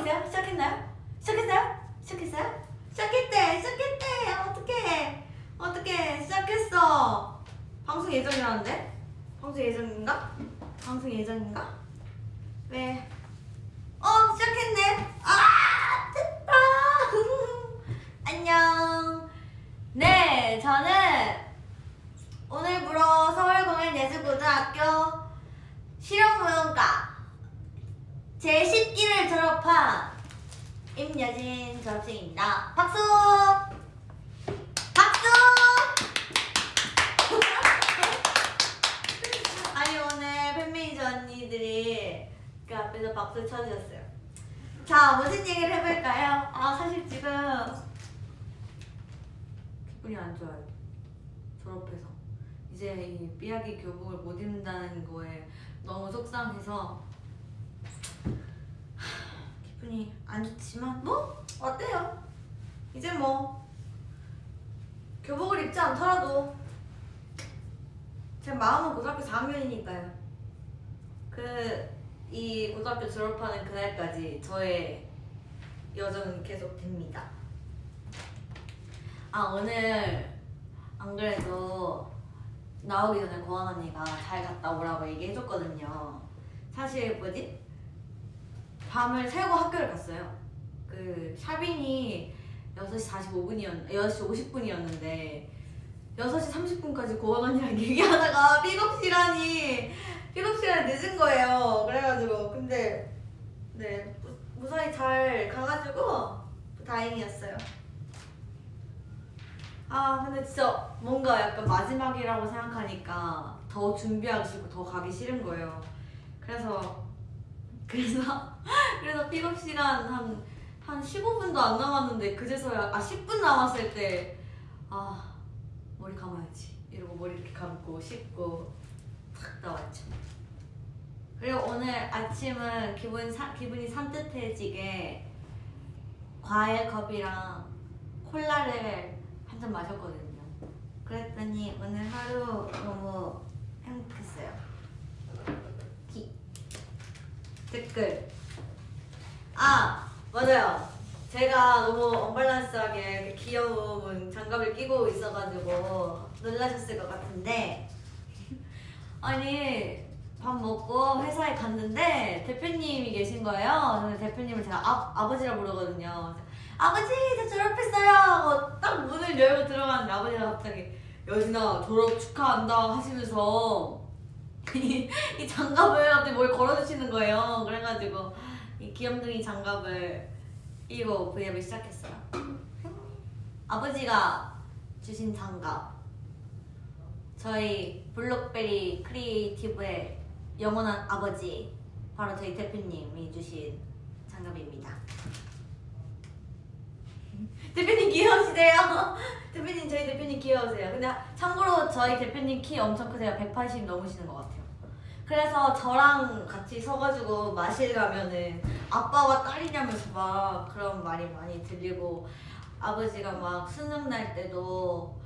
있어요? 시작했나요? 시작했어요? 시작했어요? 시작했대 시작했대 어떡해 어떡해 시작했어 방송 예정이라는데? 방송 예정인가? 방송 예정인가? 왜? 어 시작했네 아 됐다 안녕 네 저는 오늘부로 서울공연예술고등학교 실용무용과 제10기를 졸업한 임여진 졸업생입니다. 박수! 박수! 아니 오늘 팬메이저 언니들이 그 앞에서 박수 쳐주셨어요. 자 무슨 얘기를 해볼까요? 아 사실 지금 기분이 안 좋아요. 졸업해서. 이제 이 삐약이 교복을 못 입는다는 거에 너무 속상해서 하, 기분이 안 좋지만 뭐 어때요? 이제 뭐 교복을 입지 않더라도 제 마음은 고등학교 4학년이니까요 그 이 고등학교 졸업하는 그날까지 저의 여정은 계속됩니다 아 오늘 안 그래도 나오기 전에 고원 언니가 잘 갔다 오라고 얘기해줬거든요. 사실 뭐지? 밤을 새고 학교를 갔어요. 그 샤빙이 6시 45분이었, 6시 50분이었는데 6시 30분까지 고원 언니랑 얘기하다가 픽업 시간이 픽업 시간이 늦은 거예요. 그래가지고 근데 네 무- 무사히 잘 가가지고 다행이었어요. 아 근데 진짜 뭔가 약간 마지막이라고 생각하니까 더 준비하기 싫고 더 가기 싫은 거예요. 그래서 그래서 그래서 픽업 시간 한 한 15분도 안 남았는데 그제서야 아 10분 남았을 때 아 머리 감아야지 이러고 머리 이렇게 감고 씻고 탁 나왔죠. 그리고 오늘 아침은 기분 사, 기분이 산뜻해지게 과일 컵이랑 콜라를 한 잔 마셨거든요. 그랬더니 오늘 하루 너무 행복했어요. 기. 댓글. 아 맞아요. 제가 너무 언밸런스하게 귀여운 장갑을 끼고 있어가지고 놀라셨을 것 같은데 아니 밥 먹고 회사에 갔는데 대표님이 계신 거예요. 저는 대표님을 제가 아, 아버지라 부르거든요. 아버지 저 졸업했어요 하고 딱 문을 열고 들어갔는데 아버지가 갑자기 여진아 졸업 축하한다 하시면서 이, 이 장갑을 갑자기 뭘 걸어주시는 거예요. 그래가지고 이 귀염둥이 장갑을 끼고 브이앱을 시작했어요. 아버지가 주신 장갑 저희 블록베리 크리에이티브의 영원한 아버지 바로 저희 대표님이 주신 장갑입니다. 대표님 귀여우시대요. 대표님 저희 대표님 귀여우세요. 근데 참고로 저희 대표님 키 엄청 크세요. 180 넘으시는 것 같아요. 그래서 저랑 같이 서가지고 마실 가면은 아빠와 딸이냐면서 막 그런 말이 많이 들리고 아버지가 막 수능 날 때도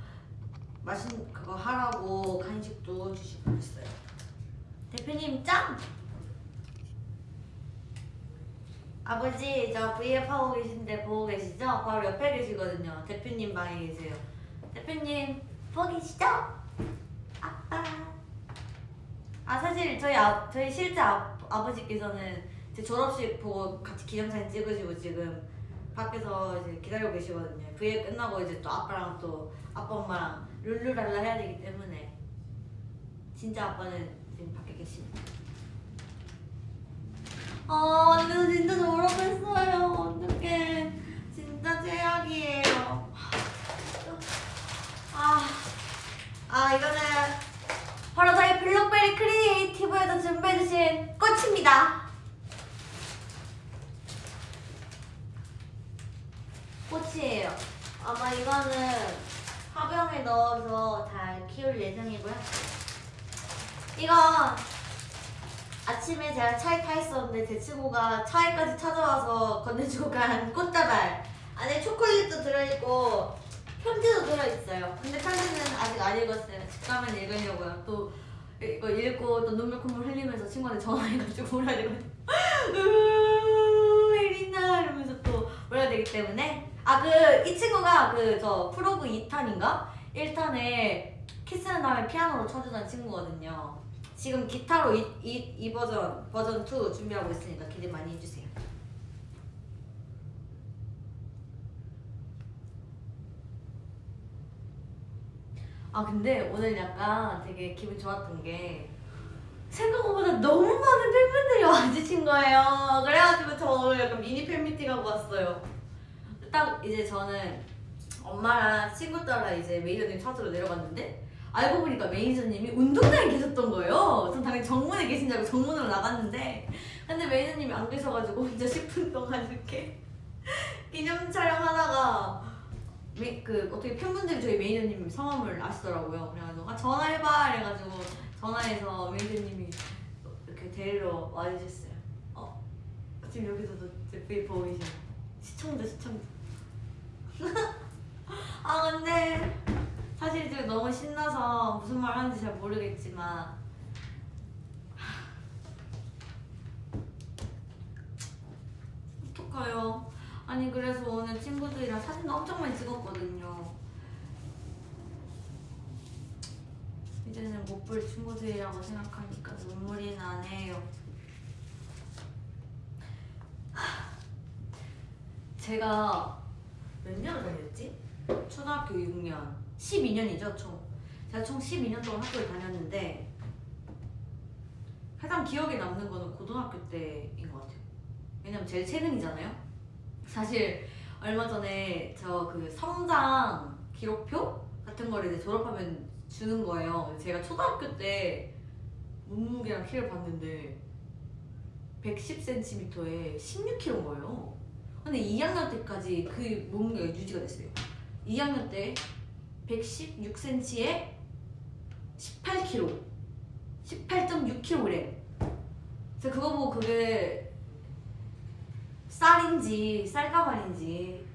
맛있는 그거 하라고 간식도 주시고 그랬어요. 대표님 짱! 아버지 저 V앱 하고 계신데 보고 계시죠? 바로 옆에 계시거든요. 대표님 방에 계세요. 대표님 보고 계시죠? 아빠. 아 사실 저희 아 저희 실제 아, 아버지께서는 제 졸업식 보고 같이 기념사진 찍으시고 지금 밖에서 이제 기다리고 계시거든요. V앱 끝나고 이제 또 아빠랑 또 아빠 엄마랑 룰루랄라 해야 되기 때문에 진짜 아빠는 지금 밖에 계십니다. 아, 완전 진짜 졸업했어요. 어떡해. 진짜 최악이에요. 아, 아, 이거는 바로 저희 블록베리 크리에이티브에서 준비해주신 꽃입니다. 꽃이에요. 아마 이거는 화병에 넣어서 잘 키울 예정이고요. 이거 아침에 제가 차에 타 있었는데 제 친구가 차에까지 찾아와서 건네주고 간 꽃다발 안에 초콜릿도 들어있고 편지도 들어있어요 근데 편지는 아직 안 읽었어요 집 가면 읽으려고요 또 이거 읽고 또 눈물 콧물 흘리면서 친구한테 전화해가지고 울어야 되거든요 으, 혜린아 때문에 아 그 이 친구가 그 저 프로그 2탄인가 1탄에 키스는 다음에 피아노로 쳐주던 친구거든요. 지금 기타로 이, 이, 이 버전 버전 2 준비하고 있으니까 기대 많이 해주세요. 아 근데 오늘 약간 되게 기분 좋았던 게 생각보다 너무 많은 팬분들이 와주신 거예요. 그래가지고 저 오늘 약간 미니 팬미팅 하고 왔어요. 딱 이제 저는 엄마랑 친구 따라 이제 매니저님 찾으러 내려갔는데 알고 보니까 매니저님이 운동장에 계셨던 거예요. 전 당연히 정문에 계신 줄 알고 정문으로 나갔는데 근데 매니저님이 안 계셔가지고 혼자 10분 동안 이렇게 기념 촬영하다가 매, 그 어떻게 팬분들이 저희 매니저님 성함을 아시더라고요. 그래가지고 아 전화해봐 이래가지고 전화해서 매니저님이 이렇게 데리러 와주셨어요. 어 지금 여기서도 제 V 보이시죠? 시청자 시청자. 아 근데 사실 지금 너무 신나서 무슨 말 하는지 잘 모르겠지만 어떡해요 아니 그래서 오늘 친구들이랑 사진도 엄청 많이 찍었거든요. 이제는 못 볼 친구들이라고 생각하니까 눈물이 나네요. 제가 몇 년을 다녔지? 초등학교 6년. 12년이죠 총. 제가 총 12년 동안 학교를 다녔는데 가장 기억에 남는 거는 고등학교 때인 것 같아요. 왜냐면 제일 최근이잖아요 사실 얼마 전에 저 그 성장 기록표 같은 거를 이제 졸업하면 주는 거예요. 제가 초등학교 때 몸무게랑 키를 봤는데 110cm에 16kg인 거예요. 근데 2학년 때까지 그 몸무게가 유지가 됐어요. 2학년 때 116cm에 18kg 18.6kg 제가 그거 보고 그게 쌀인지 쌀가발인지.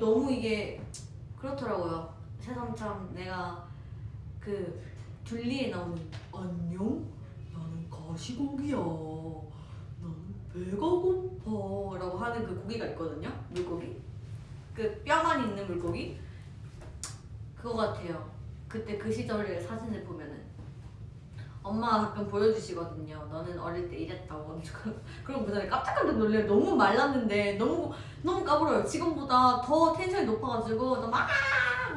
너무 이게 그렇더라고요. 새삼참 내가 그 둘리에 나오는 안녕? 나는 가시고기야. 나는 배가 고파. 라고 하는 그 고기가 있거든요 물고기. 그 뼈만 있는 물고기? 그거 같아요. 그때 그 시절의 사진을 보면은 엄마가 가끔 보여주시거든요 너는 어릴 때 이랬다고. 그럼 그 다음에 깜짝깜짝 놀래요. 너무 말랐는데 너무 너무 까불어요. 지금보다 더 텐션이 높아가지고 막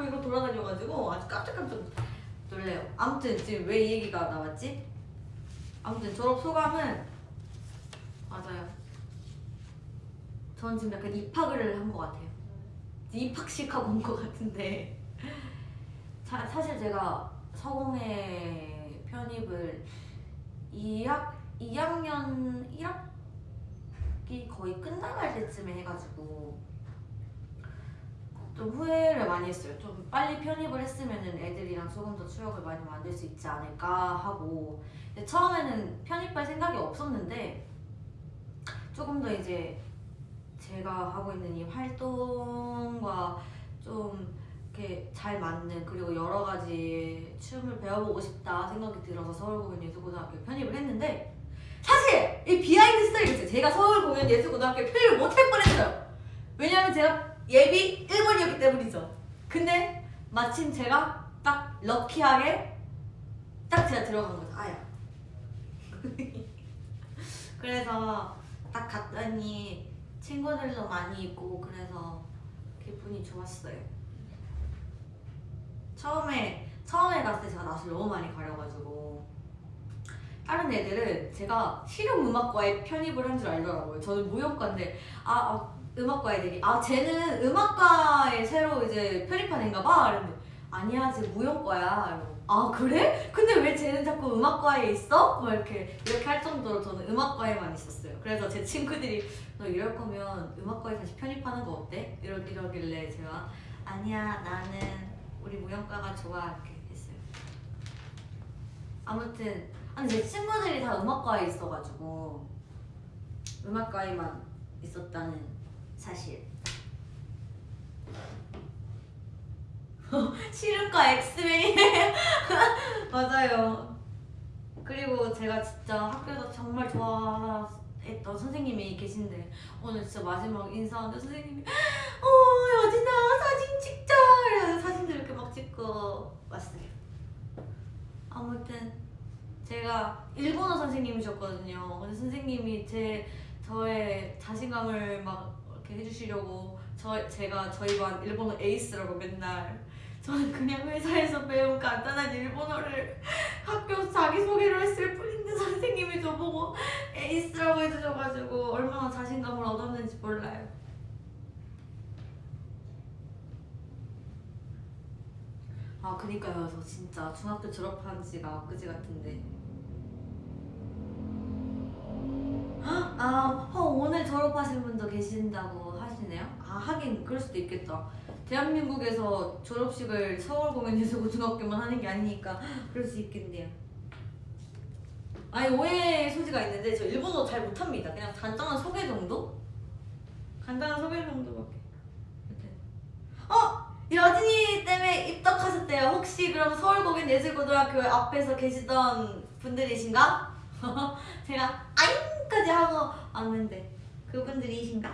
이거 돌아다녀가지고 아주 깜짝깜짝 놀래요. 아무튼 지금 왜 이 얘기가 나왔지? 아무튼 졸업 소감은 맞아요. 전 지금 약간 입학을 한 것 같아요. 입학식 하고 온 것 같은데. 자, 사실 제가 서공에 편입을 2학 2학년 1학기 거의 끝나갈 때쯤에 해가지고 좀 후회를 많이 했어요. 좀 빨리 편입을 했으면은 애들이랑 조금 더 추억을 많이 만들 수 있지 않을까 하고 처음에는 편입할 생각이 없었는데 조금 더 이제 제가 하고 있는 이 활동과 좀 이렇게 잘 맞는 그리고 여러 가지 춤을 배워보고 싶다 생각이 들어서 서울공연예술고등학교 편입을 했는데 사실 이 behind story가. 제가 서울공연예술고등학교 편입을 못할 뻔했어요. 왜냐면 제가 예비 1번이었기 때문이죠. 근데 마침 제가 딱 lucky하게 딱 제가 들어간 거죠. 아야. 그래서 딱 갔더니 친구들도 많이 있고 그래서 기분이 좋았어요. 처음에 처음에 갔을 때 제가 낯을 너무 많이 가려가지고 다른 애들은 제가 실용음악과에 편입을 한 줄 알더라고요. 저는 무용과인데 아, 아 음악과 애들이 아 쟤는 음악과에 새로 이제 편입한 애인가 봐. 이랬는데 아니야 쟤 무용과야. 아 그래? 근데 왜 쟤는 자꾸 음악과에 있어? 뭐 이렇게 이렇게 할 정도로 저는 음악과에만 있었어요. 그래서 제 친구들이 너 이럴 거면 음악과에 다시 편입하는 거 어때? 이러, 이러길래 제가 아니야 나는 우리 무용과가 좋아 이렇게 했어요. 아무튼 아니 제 친구들이 다 음악과에 있어가지고 음악과에만 있었다는 사실. 실음과 엑스맨이 맞아요. 그리고 제가 진짜 학교에서 정말 좋아했던 했던 선생님이 계신데 오늘 진짜 마지막 인사하는데 선생님이 어 여진아 사진 찍자. 이래서 사진들 이렇게 막 찍고 왔어요. 아무튼 제가 일본어 선생님이셨거든요. 근데 선생님이 제 저의 자신감을 막 이렇게 해주시려고 저 제가 저희 반 일본어 에이스라고 맨날 저는 그냥 회사에서 배운 간단한 일본어를 학교 자기소개로 했을 뿐 인데 선생님이 저보고 에이스라고 해주셔가지고 얼마나 자신감을 얻었는지 몰라요. 아 그니까요. 저 진짜 중학교 졸업한 지가 엊그제 같은데. 아 어, 오늘 졸업하신 분도 계신다고 하시네요? 아 하긴 그럴 수도 있겠다. 대한민국에서 졸업식을 서울 공연예술고등학교만 하는 게 아니니까 그럴 수 있겠네요 아니 오해 소지가 있는데 저 일본어 잘 못합니다 그냥 간단한 소개 정도? 간단한 소개 정도밖에 어! 여진이 때문에 입덕하셨대요. 혹시 그럼 서울공연예술고등학교 앞에서 계시던 분들이신가? 제가 아잉까지 하고 왔는데 그분들이신가?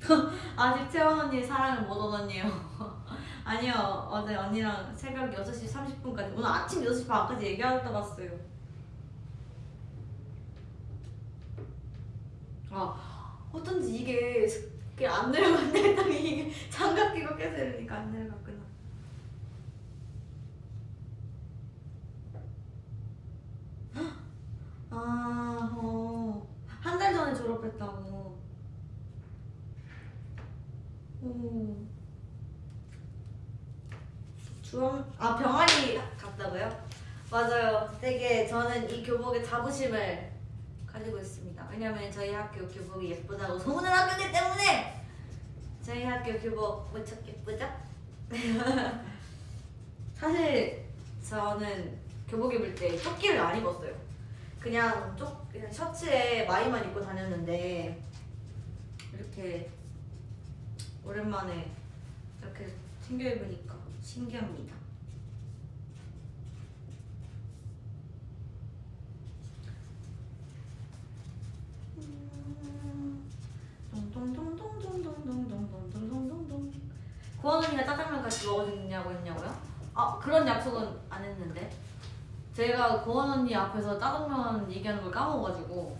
아직 채원 언니 사랑을 못 얻었네요. 아니요 어제 언니랑 새벽 6시 30분까지 오늘 아침 6시 반까지 얘기하다 봤어요. 아 어쩐지 이게 안 내려간다 했더니 이게 장갑 끼고 계속 이러니까 안 내려갔구나 아, 어. 한 달 전에 졸업했다고. 오. 주원, 아, 병아리 갔다고요? 맞아요. 되게 저는 이 교복에 자부심을 가지고 있습니다. 왜냐면 저희 학교 교복이 예쁘다고 소문을 났기 때문에 저희 학교 교복 무척 예쁘죠? 사실 저는 교복 입을 때 조끼를 안 입었어요. 그냥 쪽 그냥 셔츠에 마이만 입고 다녔는데 이렇게 오랜만에 이렇게 챙겨 입으니까 신기합니다. 구원 언니가 짜장면 같이 먹어주냐고 했냐고요? 아 그런 약속은 안 했는데 제가 구원 언니 앞에서 짜장면 얘기하는 걸 까먹어가지고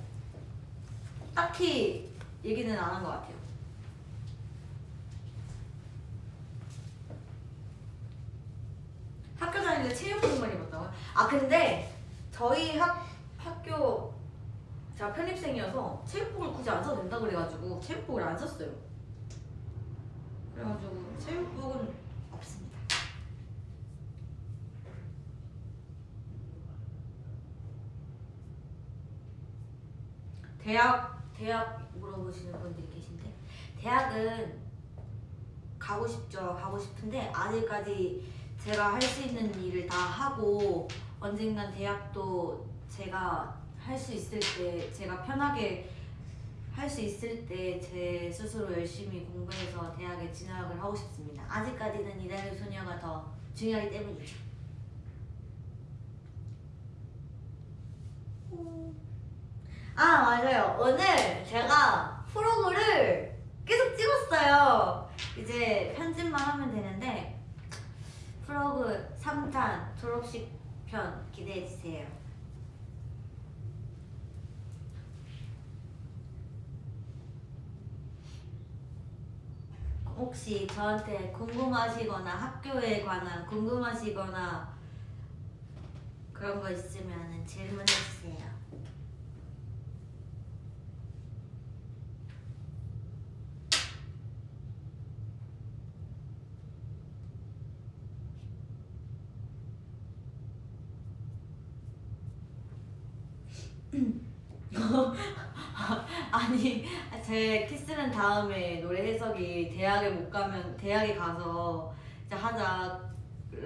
딱히 얘기는 안 한 것 같아요 학교 다닐 때 체육복만 입었다고요? 아 근데 저희 학 학교 제가 편입생이어서 체육복을 굳이 안 써도 된다 그래가지고 체육복을 안 썼어요. 그래가지고 체육복은 없습니다. 대학 대학 물어보시는 분들이 계신데 대학은 가고 싶죠. 가고 싶은데 아직까지 제가 할 수 있는 일을 다 하고 언젠간 대학도 제가 할 수 있을 때 제가 편하게 할 수 있을 때 제 스스로 열심히 공부해서 대학에 진학을 하고 싶습니다. 아직까지는 이달의 소녀가 더 중요하기 때문이죠. 아 맞아요. 오늘 제가 프로그를 계속 찍었어요. 이제 편집만 하면 되는데 프로그 3탄 졸업식 편 기대해 주세요. 혹시 저한테 궁금하시거나 학교에 관한 궁금하시거나 그런 거 있으면 질문해 주세요. 아니 제 키스는 다음에 노래 해석이 대학에 못 가면 대학에 가서 이제 하자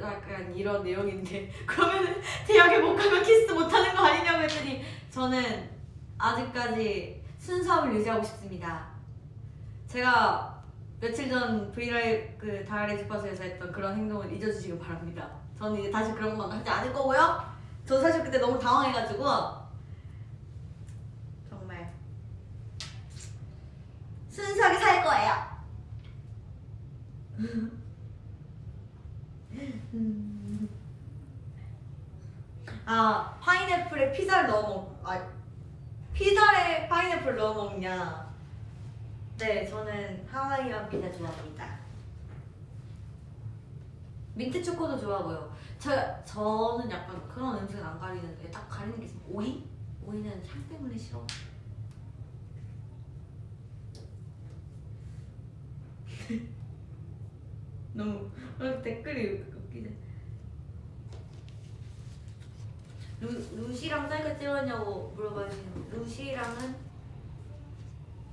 약간 이런 내용인데 그러면 대학에 못 가면 키스 못 하는 거 아니냐고 했더니 저는 아직까지 순수함을 유지하고 싶습니다. 제가 며칠 전 브이라이브 그 다이아리 주파수에서 했던 그런 행동을 잊어주시기 바랍니다. 저는 이제 다시 그런 건 하지 않을 거고요. 저 사실 그때 너무 당황해가지고 거예요. 아 파인애플에 피자를 넣어 먹. 아 피자에 파인애플 넣어 먹냐? 네, 저는 하와이안 피자 좋아합니다. 민트 초코도 좋아하고요. 저 저는 약간 그런 음식은 안 가리는데 딱 가리는 게 있으면 오이? 오이는 향 때문에 싫어. 너무 어, 댓글이 웃기네. 루, 루시랑 사이가 찍었냐고 물어봐주시는 루시랑은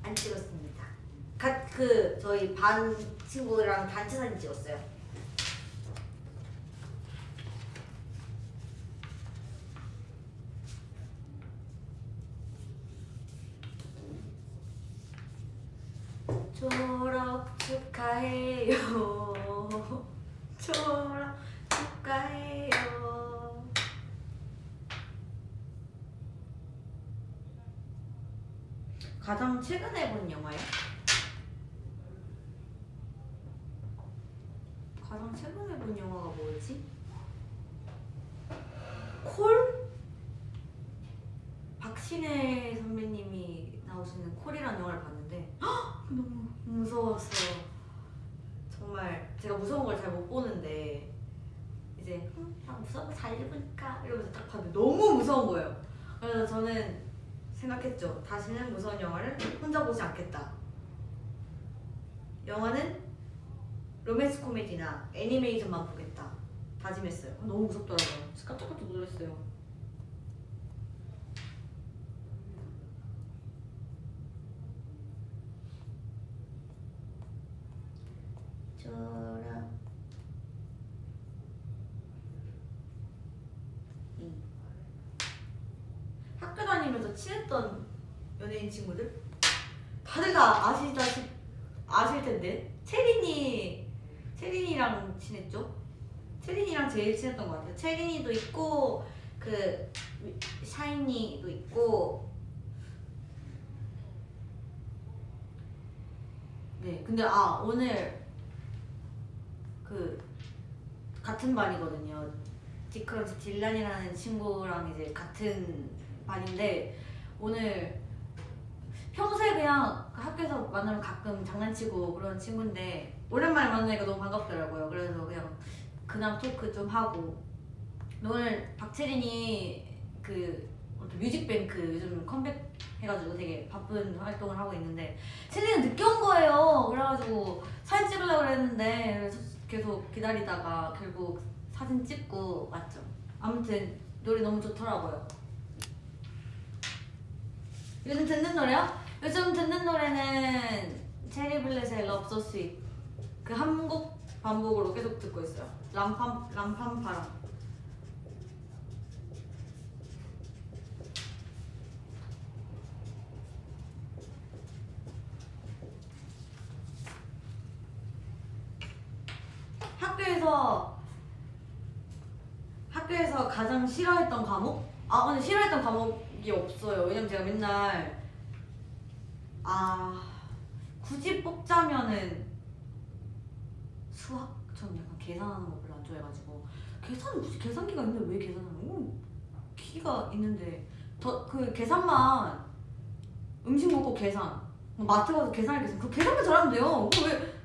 안 찍었습니다. 각 그 저희 반 친구랑 단체 사진 찍었어요. 졸업 축하해요. 졸업 축하해요. 가장 최근에 본 영화요? 가장 최근에 본 영화가 뭐였지? 콜? 박신혜 선배님이 나오시는 콜이라는 영화를 봤는데 헉! 너무 무서웠어요. 정말 제가 무서운 걸 잘 못 보는데 이제 음, 나 무서운 거 잘 읽으니까 이러면서 딱 봤는데 너무 무서운 거예요. 그래서 저는 생각했죠. 다시는 무서운 영화를 혼자 보지 않겠다. 영화는 로맨스 코미디나 애니메이션만 보겠다. 다짐했어요. 너무 무섭더라고요. 깜짝깜짝 놀랐어요. 학교 다니면서 친했던 연예인 친구들? 다들 다 아시다시 아실 텐데. 체린이 체린이랑 친했죠? 체린이랑 제일 친했던 것 같아요. 체린이도 있고 그 샤이니도 있고. 네 근데 아 오늘 그 같은 반이거든요. 디크런치 딜란이라는 친구랑 이제 같은 반인데 오늘 평소에 그냥 학교에서 만나면 가끔 장난치고 그런 친구인데 오랜만에 만나니까 너무 반갑더라고요. 그래서 그냥 근황 talk 좀 하고 오늘 박채린이 그 뮤직뱅크 요즘 컴백 해가지고 되게 바쁜 활동을 하고 있는데 채린이는 늦게 온 거예요. 그래가지고 사진 찍으려고 그랬는데 계속 기다리다가 결국 사진 찍고 왔죠. 아무튼 노래 너무 좋더라고요. 요즘 듣는 노래요? 요즘 듣는 노래는 체리블렛의 Sweet 그한 곡 반복으로 계속 듣고 있어요. 람팜 람팜파랑. 학교에서 학교에서 가장 싫어했던 과목? 아 근데 싫어했던 과목이 없어요. 왜냐면 제가 맨날 아 굳이 뽑자면은 수학 전 약간 계산하는 거 별로 안 좋아해가지고 계산 굳이 계산기가 있는데 왜 계산하는 거? 키가 있는데 더 그 계산만 음식 먹고 계산 마트 가서 계산할 계산 그 계산만 잘하면 돼요. 그거 왜 굳이 어렵게 막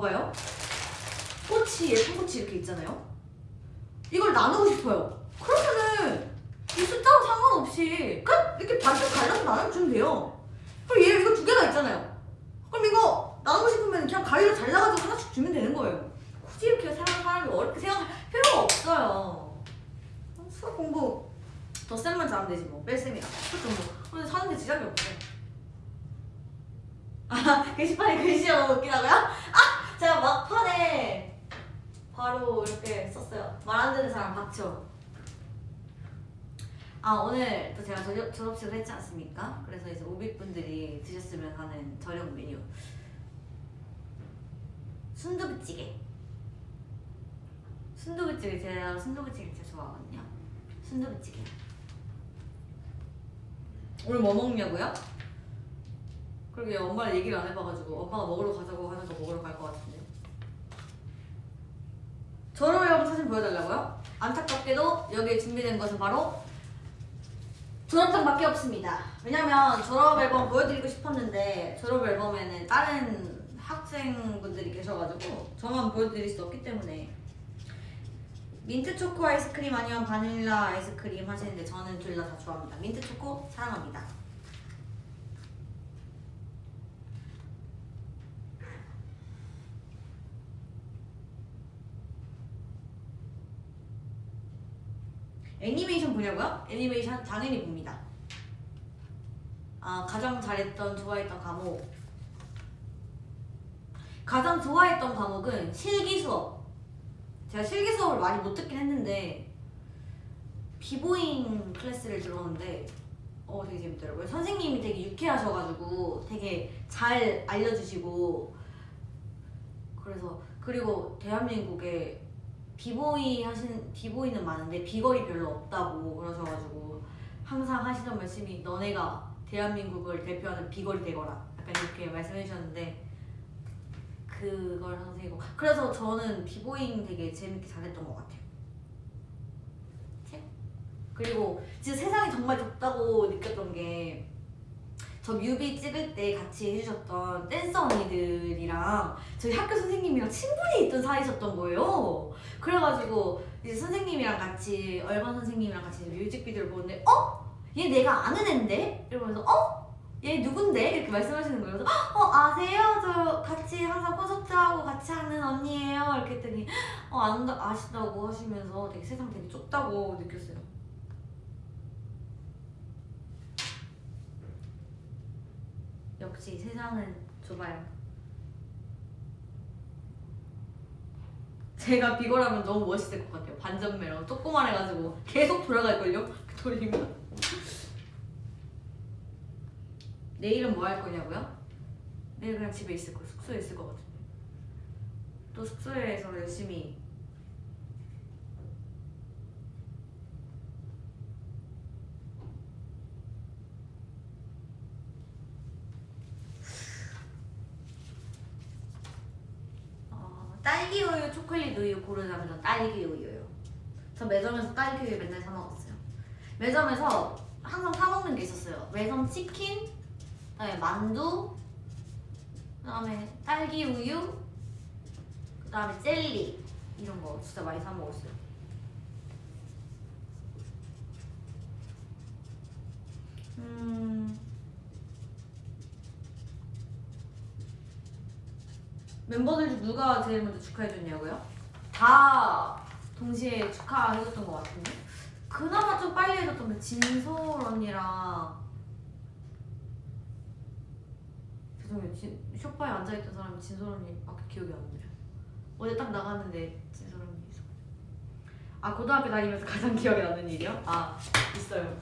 봐봐봐요. 꼬치 예쁜 꼬치 이렇게 있잖아요. 이걸 나누고 싶어요. 그러면은 이 숫자와 상관없이 그냥 이렇게 반씩 갈라서 나눠주면 돼요. 그리고 얘 이거 두 개가 있잖아요. 그럼 이거 나누고 싶으면 그냥 가위로 잘라가지고 하나씩 주면 되는 거예요. 굳이 이렇게 사람 사람이 어렵게 생각할 필요가 없어요. 수학 공부 더 쌤만 잘하면 되지 뭐 뺄셈이야. 수학 공부. 근데 사는데 지장이 없어. 아 게시판에 글씨가 너무 웃기다고요? 아 제가 막판에 바로 이렇게 썼어요. 말 안 듣는 사람 박쳐. 아 오늘 또 제가 저녁, 졸업식을 했지 않습니까? 그래서 이제 오빅분들이 드셨으면 하는 저녁 메뉴 순두부찌개 순두부찌개 제가 순두부찌개 진짜 좋아하거든요 순두부찌개 오늘 뭐 먹냐고요? 그러게 엄마랑 얘기를 안 해봐가지고 엄마가 먹으러 가자고 하니까 먹으러 갈 것 같은데. 졸업 앨범 사진 보여달라고요? 안타깝게도 여기에 준비된 것은 바로 졸업장밖에 없습니다. 왜냐면 졸업 앨범 보여드리고 싶었는데 졸업 앨범에는 다른 학생분들이 계셔가지고 저만 보여드릴 수 없기 때문에. 민트 초코 아이스크림 아니면 바닐라 아이스크림 하시는데 저는 둘 다 다 좋아합니다. 민트 초코 사랑합니다 애니메이션 보냐고요? 애니메이션 당연히 봅니다. 아 가장 잘했던 좋아했던 과목 가장 좋아했던 과목은 실기 수업. 제가 실기 수업을 많이 못 듣긴 했는데 비보잉 클래스를 들었는데 어 되게 재밌더라고요. 선생님이 되게 유쾌하셔가지고 되게 잘 알려주시고 그래서 그리고 대한민국에 비보이 하신 비보이는 많은데 b-girl이 별로 없다고 그러셔가지고 항상 하시던 말씀이 너네가 대한민국을 대표하는 b-girl이 되거라 약간 이렇게 말씀해 주셨는데 그걸 이고 그래서 저는 비보잉 되게 재밌게 잘했던 것 같아요. 책? 그리고 진짜 세상이 정말 좁다고 느꼈던 게 저 뮤비 찍을 때 같이 해주셨던 댄서 언니들이랑 저희 학교 선생님이랑 친분이 있던 사이셨던 거예요. 그래가지고 이제 선생님이랑 같이 얼반 선생님이랑 같이 뮤직비디오를 보는데 어? 얘 내가 아는 앤데? 이러면서 어? 얘 누군데? 이렇게 말씀하시는 거예요. 어 아세요? 저 같이 항상 콘서트 하고 같이 하는 언니예요. 이렇게 했더니 어 안다 아시다고 하시면서 되게 세상 되게 좁다고 느꼈어요. 역시 세상은 좁아요. 제가 비거라면 너무 멋있을 것 같아요. 반전매로 조그만 해가지고 계속 돌아갈걸요? 그 돌리면. 내일은 뭐 할 거냐고요? 내일 그냥 집에 있을 거, 숙소에 있을 것 같은데. 또 숙소에서 열심히 어, 딸기 우유, 초콜릿 우유 고르자면 전 딸기 우유요. 저 매점에서 딸기 우유 맨날 사 먹었어요. 매점에서 항상 사 먹는 게 있었어요. 매점 치킨, 그다음에 만두, 그다음에 딸기 우유, 그다음에 젤리 이런 거 진짜 많이 사 먹었어요. 음. 멤버들 중 누가 제일 먼저 축하해줬냐고요? 다 동시에 축하해줬던 것 같은데? 그나마 좀 빨리 해줬던 게 진솔 언니랑 죄송해요. 진, 쇼파에 앉아있던 사람이 진솔 언니밖에 기억이 안 나요. 어제 딱 나갔는데 진솔 언니 아 고등학교 다니면서 가장 기억에 남는 일이요? 아 있어요.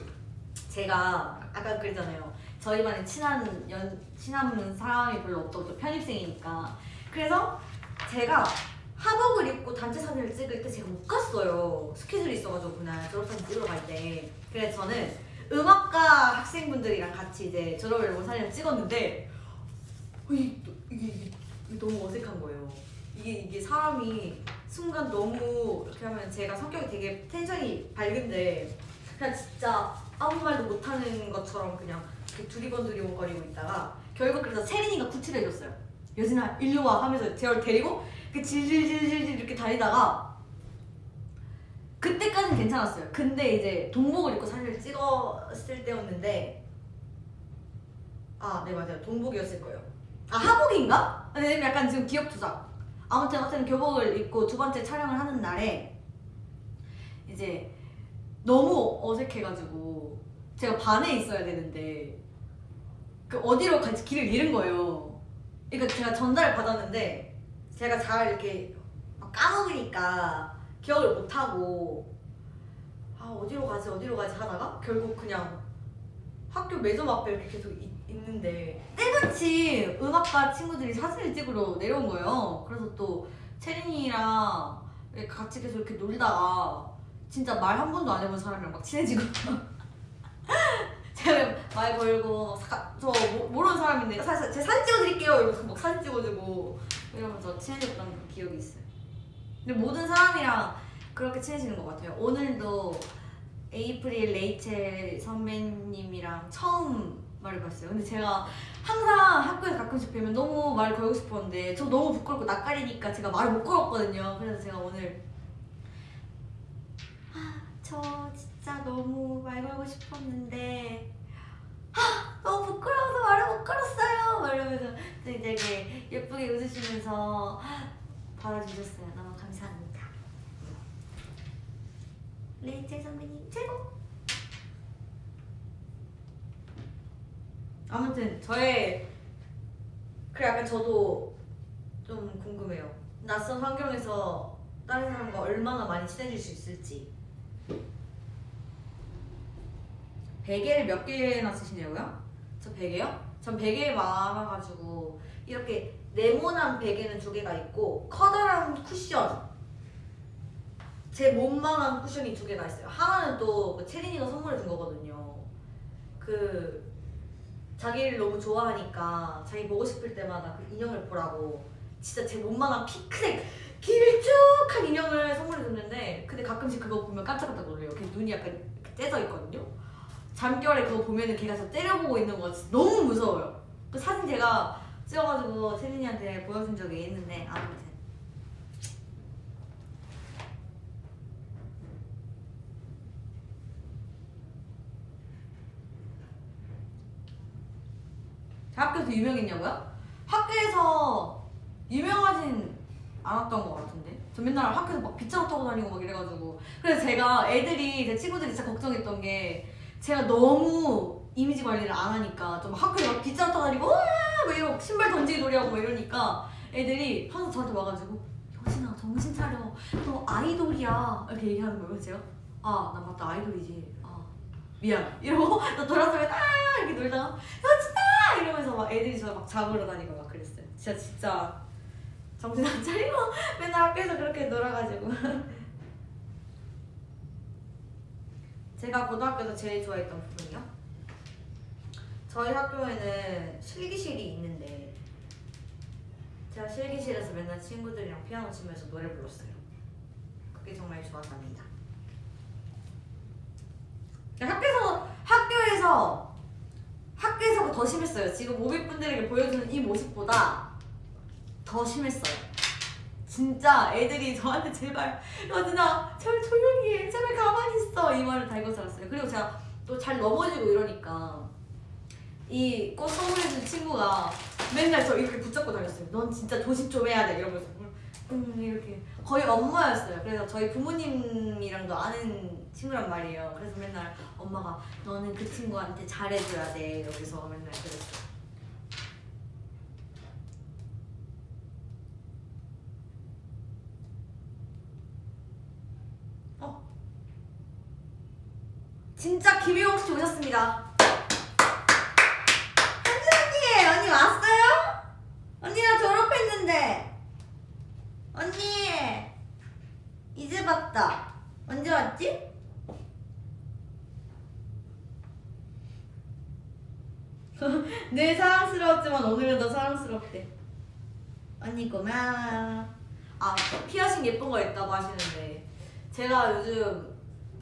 제가 아까 그랬잖아요. 저희 반에 친한 연, 친한 사람이 별로 없다고 저 편입생이니까 그래서 제가 하복을 입고 단체 사진을 찍을 때 제가 못 갔어요. 스케줄이 있어가지고 그날 졸업사진 찍으러 갈 때. 그래서 저는 음악과 학생분들이랑 같이 이제 졸업 앨범 사진을 찍었는데 어, 이게, 이게, 너무 어색한 거예요. 이게 이게 사람이 순간 너무 이렇게 하면 제가 성격이 되게 텐션이 밝은데 그냥 진짜 아무 말도 못하는 것처럼 그냥 두리번두리번거리고 있다가 결국 그래서 채린이가 구출해줬어요. 여진아 일로 와 하면서 제가 데리고 그 질질질질 이렇게 다니다가 그때까지는 괜찮았어요. 근데 이제 동복을 입고 사진을 찍었을 때였는데 아 네 맞아요 동복이었을 거예요. 아 하복인가? 네 약간 지금 기억 투작. 아무튼 아무튼 교복을 입고 두 번째 촬영을 하는 날에 이제 너무 어색해가지고 제가 반에 있어야 되는데 그 어디로 갈지 길을 잃은 거예요. 그러니까 제가 전달을 받았는데 제가 잘 이렇게 막 까먹으니까 기억을 못 하고 아 어디로 가지 어디로 가지 하다가 결국 그냥 학교 매점 앞에 이렇게 계속 있, 있는데 때마침 음악과 친구들이 사진을 찍으러 내려온 거예요. 그래서 또 채린이랑 같이 계속 이렇게 놀다가 진짜 말 한 번도 안 해본 사람이랑 막 친해지고 제가 말 걸고 사- 저 모- 모르는 사람인데 사실 제 사진 찍어드릴게요 이러면서 막 사진 찍어주고 이러면서 친해졌던 그 기억이 있어요. 근데 모든 사람이랑 그렇게 친해지는 것 같아요. 오늘도 에이프릴 레이첼 선배님이랑 처음 말을 걸었어요. 근데 제가 항상 학교에서 가끔씩 뵈면 너무 말을 걸고 싶었는데 저 너무 부끄럽고 낯가리니까 제가 말을 못 걸었거든요. 그래서 제가 오늘 아, 저 진짜 너무 말 걸고 싶었는데 아, 너무 부끄러워서 말을 못 걸었어요. 막 이러면서 되게 예쁘게 웃으시면서 받아주셨어요. 너무 감사합니다. 레이첼 선배님 최고! 아무튼 저의 그 약간 저도 좀 궁금해요. 낯선 환경에서 다른 사람과 얼마나 많이 친해질 수 있을지. 베개를 몇 개나 쓰시냐고요? 저 베개요? 전 베개 많아가지고 이렇게 네모난 베개는 두 개가 있고 커다란 쿠션 제 몸만한 쿠션이 두 개가 있어요. 하나는 또그 채린이가 선물해 준 거거든요. 그 자기를 너무 좋아하니까 자기 보고 싶을 때마다 그 인형을 보라고 진짜 제 몸만한 피크색 길쭉한 인형을 선물해 줬는데 근데 가끔씩 그거 보면 깜짝깜짝 놀래요. 걔 눈이 약간 째져 있거든요. 잠결에 그거 보면은 걔가 저 때려보고 있는 거 진짜 너무 무서워요. 그 사진 제가 찍어가지고 채린이한테 보여준 적이 있는데 아무튼 학교에서 유명했냐고요? 학교에서 유명하진 않았던 것 같은데 저 맨날 학교에서 막 빗자루 타고 다니고 막 이래가지고 그래서 제가 애들이 제 친구들이 진짜 걱정했던 게 제가 너무 이미지 관리를 안 하니까 좀 학교에 막 빗자루 다니고 우와! 막 이러고 신발 던지기 놀이하고 막 이러니까 애들이 항상 저한테 와가지고 여진아 정신 차려. 너 아이돌이야. 이렇게 얘기하는 거예요 제가 아 나 맞다. 아이돌이지. 아 미안. 이러고 나 돌아서면 아 이렇게 놀다가 여진아! 이러면서 막 애들이 저 막 잡으러 다니고 막 그랬어요. 진짜 진짜 정신 안 차리고 맨날 학교에서 그렇게 놀아가지고 제가 고등학교에서 제일 좋아했던 부분이요? 저희 학교에는 실기실이 있는데 제가 실기실에서 맨날 친구들이랑 피아노 치면서 노래 불렀어요 그게 정말 좋았답니다 학교에서 학교에서 학교에서가 더 심했어요 지금 오빛분들에게 보여주는 이 모습보다 더 심했어요. 진짜 애들이 저한테 제발 여진아 제발 조용히 해 제발 가만히 있어 이 말을 달고 살았어요. 그리고 제가 또 잘 넘어지고 이러니까 이 꽃 선물해준 친구가 맨날 저 이렇게 붙잡고 다녔어요. 넌 진짜 조심 좀 해야 돼 이러면서 음 이렇게 거의 엄마였어요. 그래서 저희 부모님이랑도 아는 친구란 말이에요. 그래서 맨날 엄마가 너는 그 친구한테 잘해줘야 돼 이러면서 맨날 그랬어요. 진짜 김혜영 씨 오셨습니다. 현진 언니, 언니 왔어요? 언니랑 졸업했는데. 언니, 이제 봤다. 언제 왔지? 늘 사랑스러웠지만 오늘은 더 사랑스럽대. 언니 고마워. 아, 피어싱 예쁜 거 있다고 하시는데 제가 요즘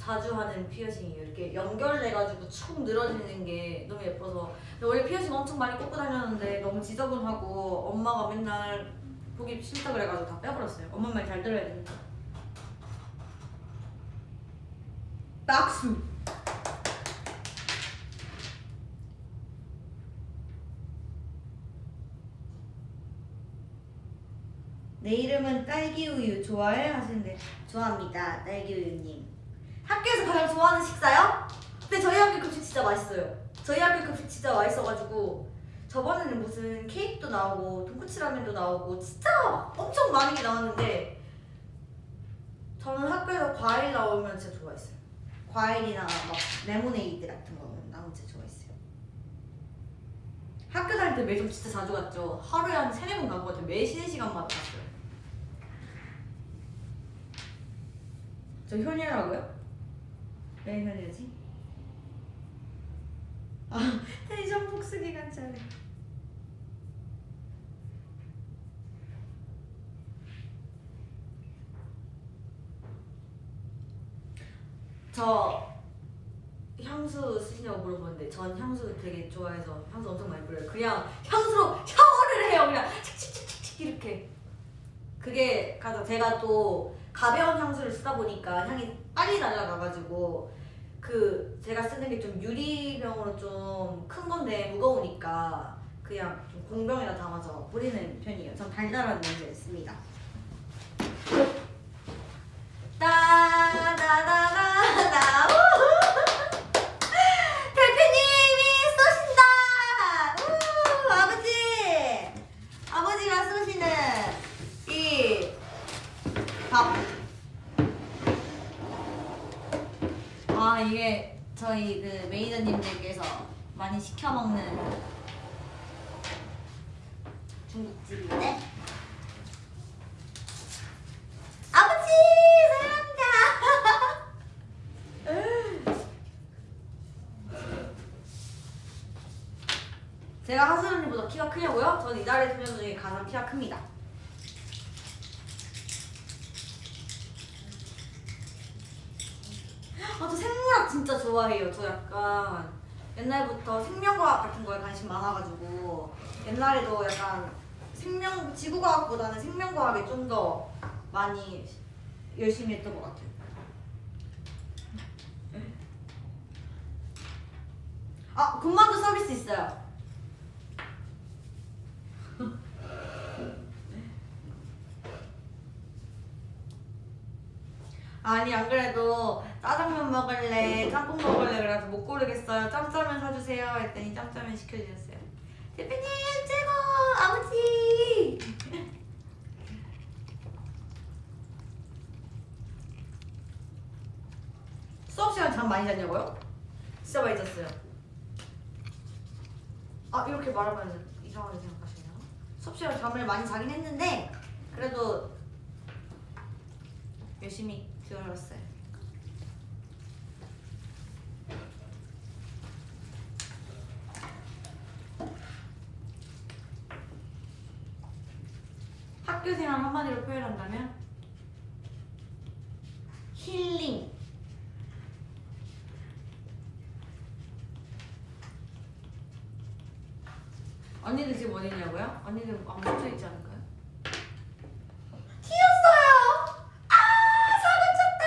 자주 하는 피어싱이에요. 이렇게 연결돼가지고 축 늘어지는 게 너무 예뻐서. 원래 피어싱 엄청 많이 꽂고 다녔는데 너무 지저분하고 엄마가 맨날 보기 싫다 그래가지고 다 빼버렸어요. 엄마 말 잘 들어야 되니까. 박수. 내 이름은 딸기우유 좋아해? 하시는데 좋아합니다 딸기우유님 학교에서 가장 좋아하는 식사요? 근데 저희 학교 급식 진짜 맛있어요. 저희 학교 급식 진짜 맛있어가지고 저번에는 무슨 케이크도 나오고 돈코츠 라면도 나오고 진짜 막 엄청 많은 게 나왔는데 저는 학교에서 과일 나오면 진짜 좋아했어요. 과일이나 막 레모네이드 같은 거 나오면 진짜 좋아했어요. 학교 다닐 때 매점 진짜 자주 갔죠. 하루에 한 세네 번 같아요. 매 쉬는 시간마다 갔어요. 저 현이라고요? 왜 현이지? 아 복수기간 차례. 저 향수 쓰시냐고 물어보는데 전 향수 되게 좋아해서 향수 엄청 많이 뿌려요. 그냥 향수로 샤워를 해요. 그냥 칙칙칙칙 이렇게. 그게 가장 제가 또 가벼운 향수를 쓰다 보니까 향이 빨리 날아가가지고 그 제가 쓰는 게 좀 유리병으로 좀 큰 건데 무거우니까 그냥 좀 공병에다 담아서 뿌리는 편이에요. 전 달달한 냄새 있습니다. 따다다다다 대표님이 쏘신다 우, 아버지 아버지가 쏘시는 이밥 아 이게 저희 그 매니저님들께서 많이 시켜 먹는 중국집인데 아버지 사랑합니다. 제가 하슬 언니보다 키가 크냐고요? 저는 이달의 소년 중에 가장 키가 큽니다. 아, 저 생물학 진짜 좋아해요. 저 약간 옛날부터 생명과학 같은 거에 관심 많아가지고 옛날에도 약간 생명 지구과학보다는 생명과학에 좀 더 많이 열심히 했던 것 같아요. 아, 군만두 서비스 있어요. 아니 안 그래도 짜장면 먹을래 짬뽕 먹을래 그래서 못 고르겠어요. 짬짜면 사주세요. 했더니 짬짜면 시켜주셨어요. 대표님 최고! 아버지! 수업 시간 잠 많이 잤냐고요? 진짜 많이 잤어요. 아 이렇게 말하면 이상하게 생각하시나요? 수업 시간 잠을 많이 자긴 했는데 그래도 열심히 들었어요. 학교 생활 한마디로 표현한다면 힐링. 언니들 지금 어디 있냐고요? 언니들 안 멈춰 있지 않을까요? 튀었어요! 아, 사고 쳤다!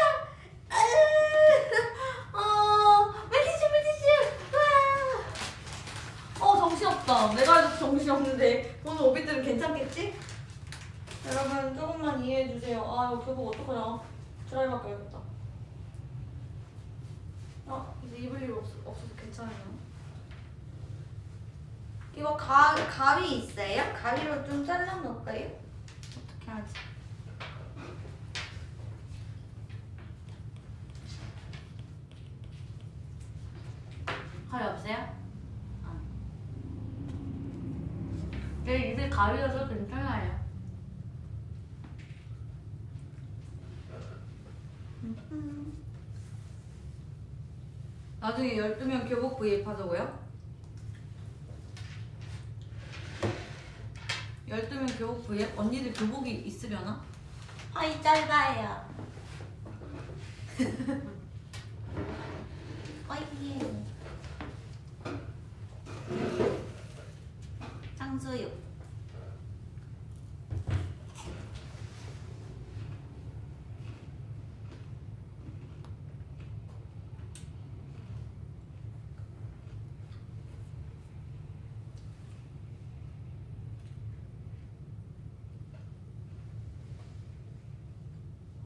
으, 어, 물티슈, 물티슈! 와! 어, 정신없다. 내가 해도 정신없는데 오늘 오비들은 괜찮겠지? 여러분, 조금만 이해해주세요. 아, 이거 교복 어떡하냐. 드라이 바꿔야겠다. 아, 이제 입을 일 없, 없어서 괜찮아요. 이거 가, 가위 있어요? 가위로 좀 잘라놓을까요? 어떻게 하지? 가위 없어요? 아. 내 입에 가위여서 괜찮아요. 나중에 12명 교복 구입 하자고요? 12명 교복 구입? 언니들 교복이 있으려나? 아이 짧아요. 어이 짱수육.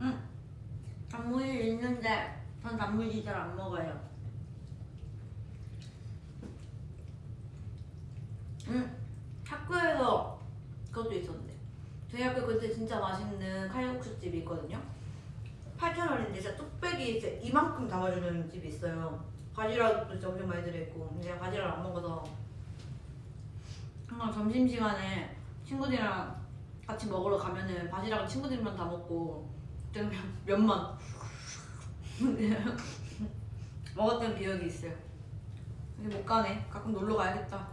응. 단무지 있는데 전 단무지 잘 안 먹어요. 응. 학교에서 그것도 있었는데 저희 학교 그때 진짜 맛있는 칼국수 집이 있거든요. 8,000원인데 진짜 뚝배기 진짜 이만큼 담아주는 집이 있어요. 바지락도 진짜 엄청 많이 들어있고 근데 제가 바지락을 안 먹어서 항상 점심시간에 친구들이랑 같이 먹으러 가면은 바지락은 친구들만 다 먹고 그때는 면만 먹었던 기억이 있어요. 이제 못 가네. 가끔 놀러 가야겠다.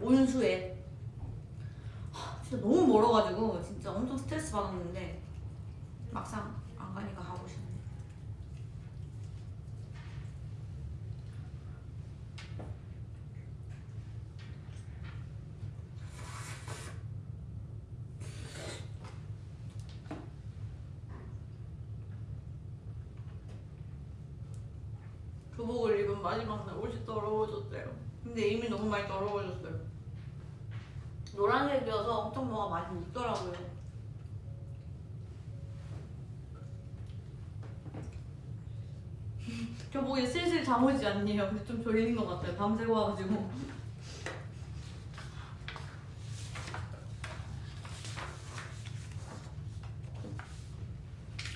온수에. 하, 진짜 너무 멀어가지고 진짜 엄청 스트레스 받았는데 막상 안 가니까 가고 싶네. 교복을 입은 마지막 날 옷이 더러워졌대요. 근데 이미 너무 많이 더러워졌어요. 노란색이어서 엄청 뭐가 많이 묻더라고요. 교복이 슬슬 잠오지 않네요. 근데 좀 졸린 것 같아요. 밤새고 와가지고.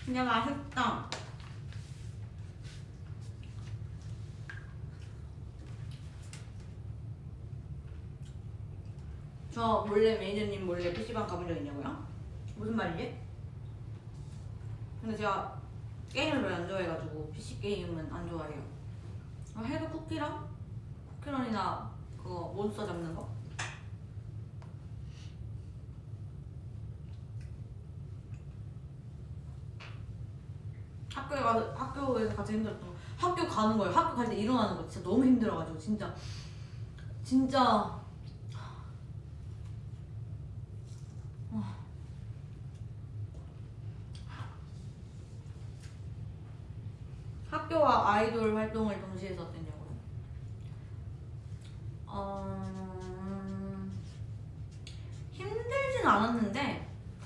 근데 맛있다. 저 몰래 매니저님 몰래 PC방 가본 적 있냐고요? 무슨 말이지? 근데 제가 게임을 별로 안 좋아해가지고 PC 게임은 안 좋아해요. 아, 해도 쿠키랑 쿠키런이나 그거 몬스터 잡는 거? 학교에 가서 학교에서 가장 힘들었던 거 학교 가는 거예요. 학교 갈 때 일어나는 거 진짜 너무 힘들어가지고 진짜 진짜 학교와 아이돌 활동을 동시에 했었냐고요? 어... 힘들진 않았는데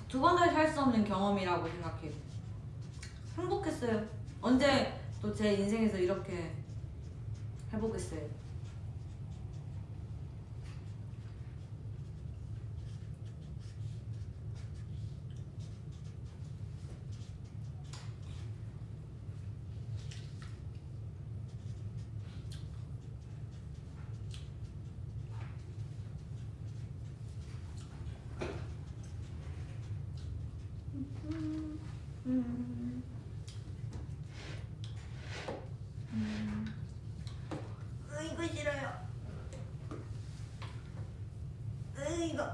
두 번 다시 할 수 없는 경험이라고 생각해요. 행복했어요. 언제 또 제 인생에서 이렇게 해보겠어요. 음. 음. 으이거 싫어요. 으이거.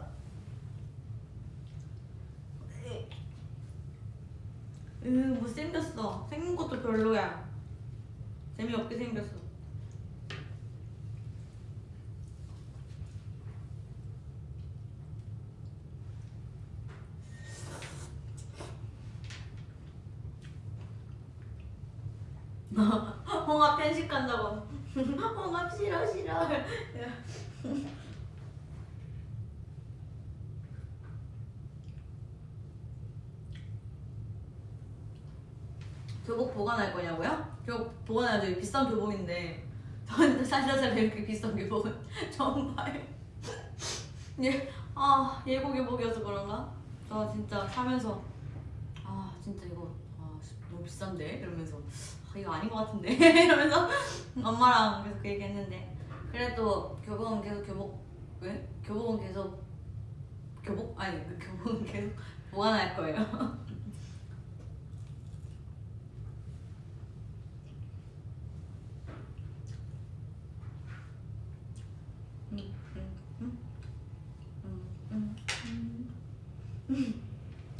으이. 으 못생겼어. 생긴 것도 별로야. 재미없게 생겼어. 홍합 편식한다고. 홍합 싫어 싫어. 교복 보관할 거냐고요? 교복 보관해야죠. 비싼 교복인데 저한테 살살살 이렇게 비싼 교복은 처음 봐요. 예, 아 예고 교복이어서 그런가? 저 진짜 사면서 아 진짜 이거 아, 너무 비싼데 이러면서 아, 이거 아닌 것 같은데 이러면서 엄마랑 계속 그 얘기했는데 그래도 교복은 계속 교복 왜? 교복은 계속 교복 아니 그 교복은 계속 보관할 거예요.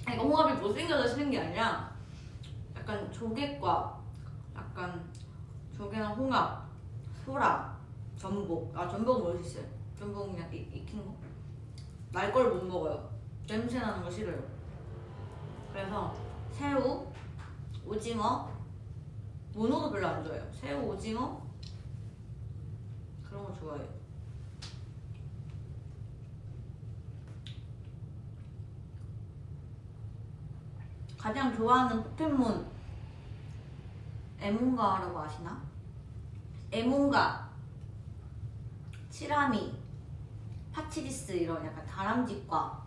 아니, 이거 홍합이 못생겨서 싫은 게 아니라 약간 조개과 약간 조개나 홍합, 소라, 전복. 아 전복은 먹을 수 있어요. 전복은 그냥 익, 익힌 거? 날 걸 못 먹어요. 냄새 나는 거 싫어요. 그래서 새우, 오징어 문어도 별로 안 좋아해요. 새우, 오징어? 그런 거 좋아해요. 가장 좋아하는 포켓몬 에몬가라고 아시나? 에몬가, 치라미, 파치리스 이런 약간 다람쥐과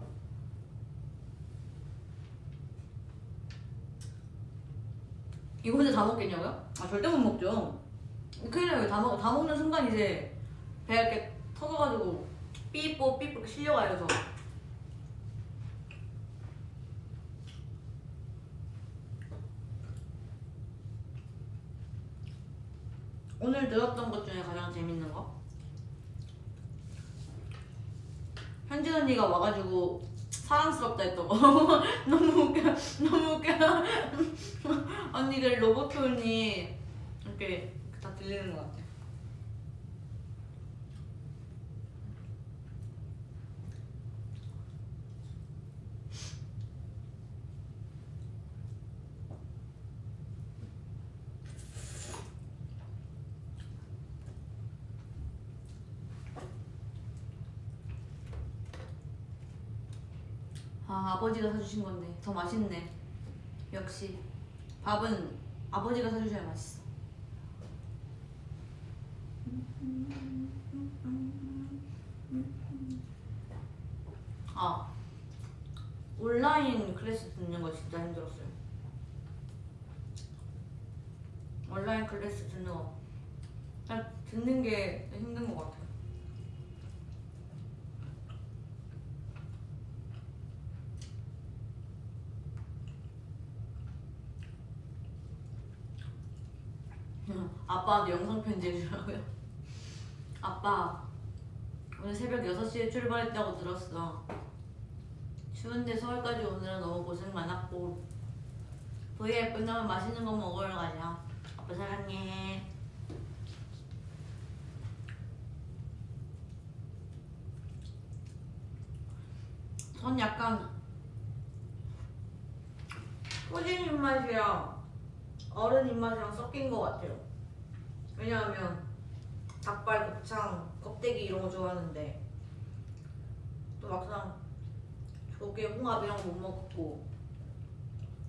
이거 혼자 다 먹겠냐고요? 아 절대 못 먹죠 큰일 나요 다, 먹, 다 먹는 순간 이제 배가 이렇게 터져가지고 삐뽀 삐뽀 실려가요 저 오늘 들었던 것 중에 가장 재밌는 거? 현진 언니가 와가지고 사랑스럽다 했던 거. 너무 웃겨. 너무 웃겨. 언니들 로버트 언니 이렇게 다 들리는 것 같아. 아 아버지가 사주신 건데 더 맛있네. 역시 밥은 아버지가 사주셔야 맛있어. 아 온라인 클래스 듣는 거 진짜 힘들었어요. 온라인 클래스 듣는 거 그냥 듣는 게 힘든 것 같아요. 응, 아빠한테 영상 편지 해주라고요? 아빠 오늘 새벽 6시에 출발했다고 들었어 추운데 서울까지 오느라 너무 고생 많았고 VR 끝나면 맛있는 거 먹으러 가자 아빠 사랑해 전 약간 꾸진 입맛이랑 어른 입맛이랑 섞인 것 같아요. 왜냐하면 닭발, 곱창, 껍데기 이런 거 좋아하는데 또 막상 조개, 홍합 이런 거 못 먹고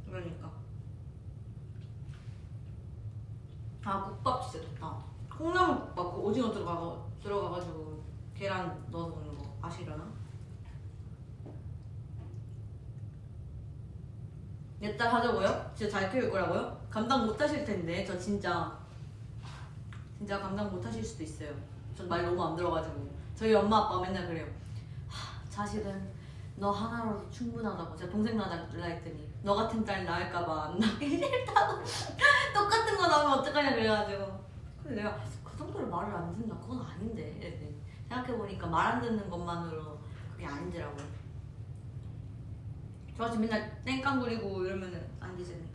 그러니까 아 국밥 진짜 좋다. 콩나물 국밥 그 오징어 들어가 들어가가지고 계란 넣어서 먹는 거 아시려나? 내 딸 하자고요? 진짜 잘 키울 거라고요? 감당 못 하실 텐데 저 진짜 진짜 감당 못 하실 수도 있어요. 전 말 너무 안 들어가지고 저희 엄마 아빠 맨날 그래요. 하, 자식은 너 하나로도 충분하다고 제가 동생 낳아달라 했더니 너 같은 딸 낳을까봐 안 낳기 싫다고 똑같은 거 나오면 어떡하냐 그래가지고 근데 내가 그 정도로 말을 안 듣나 그건 아닌데 생각해보니까 말 안 듣는 것만으로 그게 아니더라고요. 저같이 맨날 땡깡 부리고 이러면은 안 되잖아요.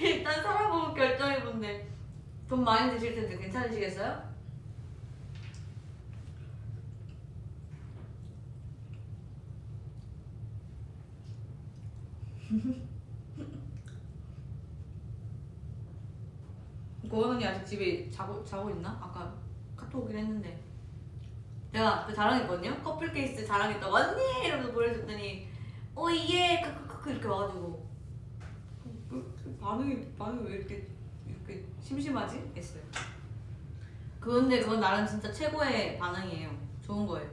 일단 살아보고 결정해본데 돈 많이 드실 텐데 괜찮으시겠어요? 고원 언니 아직 집에 자고 자고 있나? 아까 카톡 오긴 했는데 내가 그 자랑했거든요. 커플 케이스 자랑했다고 언니 이러면서 보내줬더니 어 이게 크크크크 이렇게 와가지고 그, 그 반응이 반응이 왜 이렇게 심심하지? 했어요. 그런데 그건 나름 진짜 최고의 반응이에요. 좋은 거예요.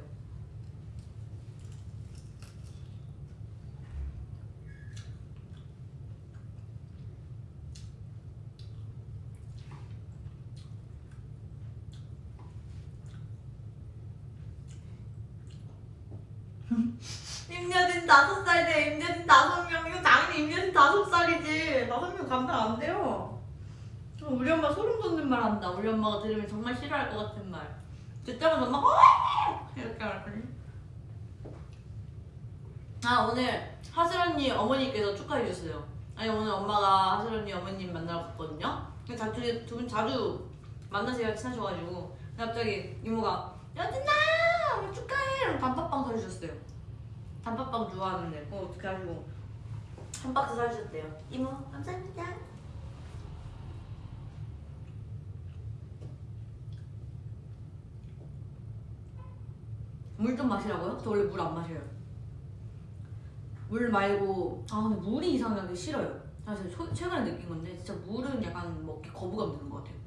임여진 다섯 살 돼. 임여진 다섯 명. 이거 당연히 임여진 다섯 살이지. 다섯 명 감당 안 돼요. 어, 우리 엄마 소름 돋는 말 한다. 우리 엄마가 들으면 정말 싫어할 것 같은 말. 듣자마자 엄마가 어! 이렇게 말거든요. 아 오늘 하슬 언니 어머니께서 축하해 주셨어요. 아니 오늘 엄마가 하슬 언니 어머님 만나러 갔거든요. 자주 두분 자주 만나세요 친하셔가지고 갑자기 이모가 여진아 축하해. 이러면 단팥빵 사주셨어요. 단팥빵 좋아하는데 그거 어떻게 하시고 한 박스 사주셨대요. 이모 감사합니다. 물 좀 마시라고요? 저 원래 물 안 마셔요. 물 말고 아 근데 물이 이상하게 싫어요. 사실 초- 최근에 느낀 건데 진짜 물은 약간 먹기 거부감 드는 것 같아요.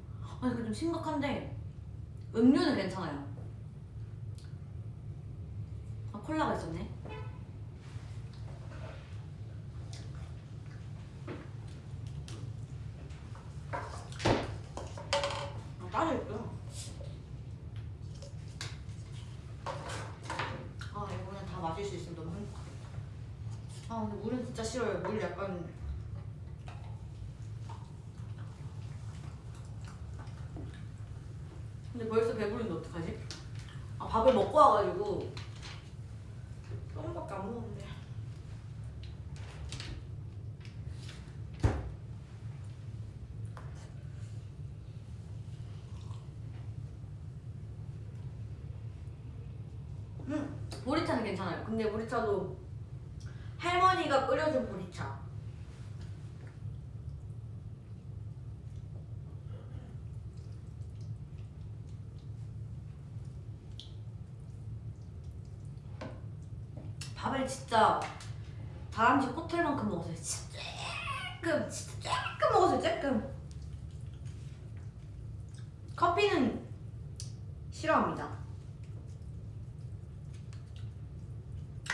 아니 그좀 심각한데 음료는 괜찮아요. 아 콜라가 있었네. 아 따져 있고요. 아 근데 물은 진짜 싫어요. 물 약간 근데 벌써 배부른데 어떡하지? 아 밥을 먹고 와가지고 조금밖에 안 먹었는데 음 보리차는 괜찮아요. 근데 보리차도 할머니가 끓여준 보리차. 밥을 진짜 다람쥐 호텔만큼 먹었어요. 진짜 조금, 진짜 조금 먹었어요. 조금. 커피는 싫어합니다.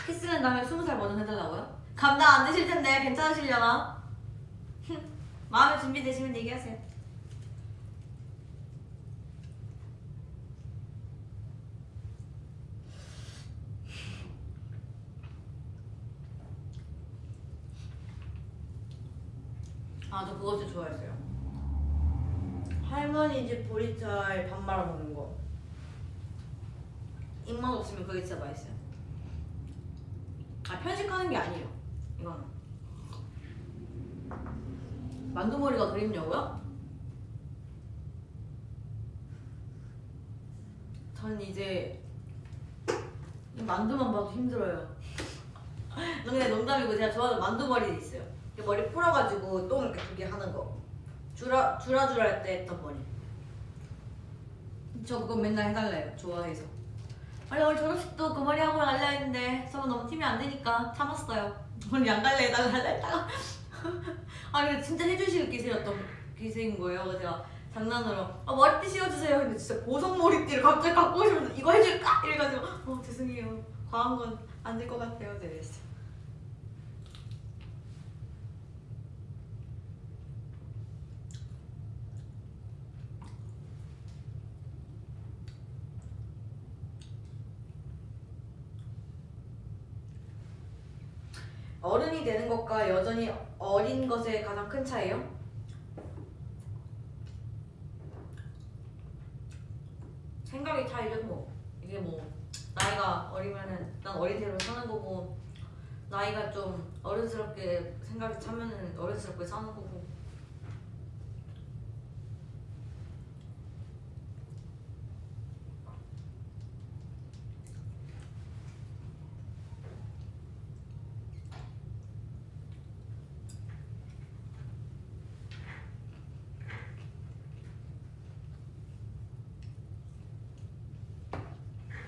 키스는 다음에 스무 살 버전 해달라고요? 감당 안 되실 텐데 괜찮으시려나? 마음의 준비 되시면 얘기하세요. 아 저 그거 진짜 좋아했어요. 할머니 집 보리차에 밥 말아 먹는 거. 입맛 없으면 그게 진짜 맛있어요. 아 편식하는 게 아니에요. 이거는 만두머리가 그립냐고요? 전 이제 이 만두만 봐도 힘들어요. 근데 농담이고 제가 좋아하는 만두머리 있어요. 머리 풀어가지고 똥 이렇게 두 개 하는 거. 주라 주라주라 할 때 했던 머리. 저 그거 맨날 해달래요. 좋아해서. 아니 오늘 졸업식도 그 머리 하고 갈려 했는데 저는 너무 팀이 안 되니까 참았어요. 머리 안 갈래 해달라 했다가 아니 근데 진짜 해주실 기세였던 기세인 거예요. 제가 장난으로 아, 머리띠 씌워주세요. 근데 진짜 보석 머리띠를 갑자기 갖고 오시면서 이거 해줄까? 이래가지고 어 죄송해요. 과한 건 안 될 것 같아요. 네, 이랬어요. 것과 여전히 어린 것의 가장 큰 차이요? 생각의 차이죠 뭐 이게 뭐 나이가 어리면은 난 어린 대로 사는 거고 나이가 좀 어른스럽게 생각이 차면은 어른스럽게 사는 거고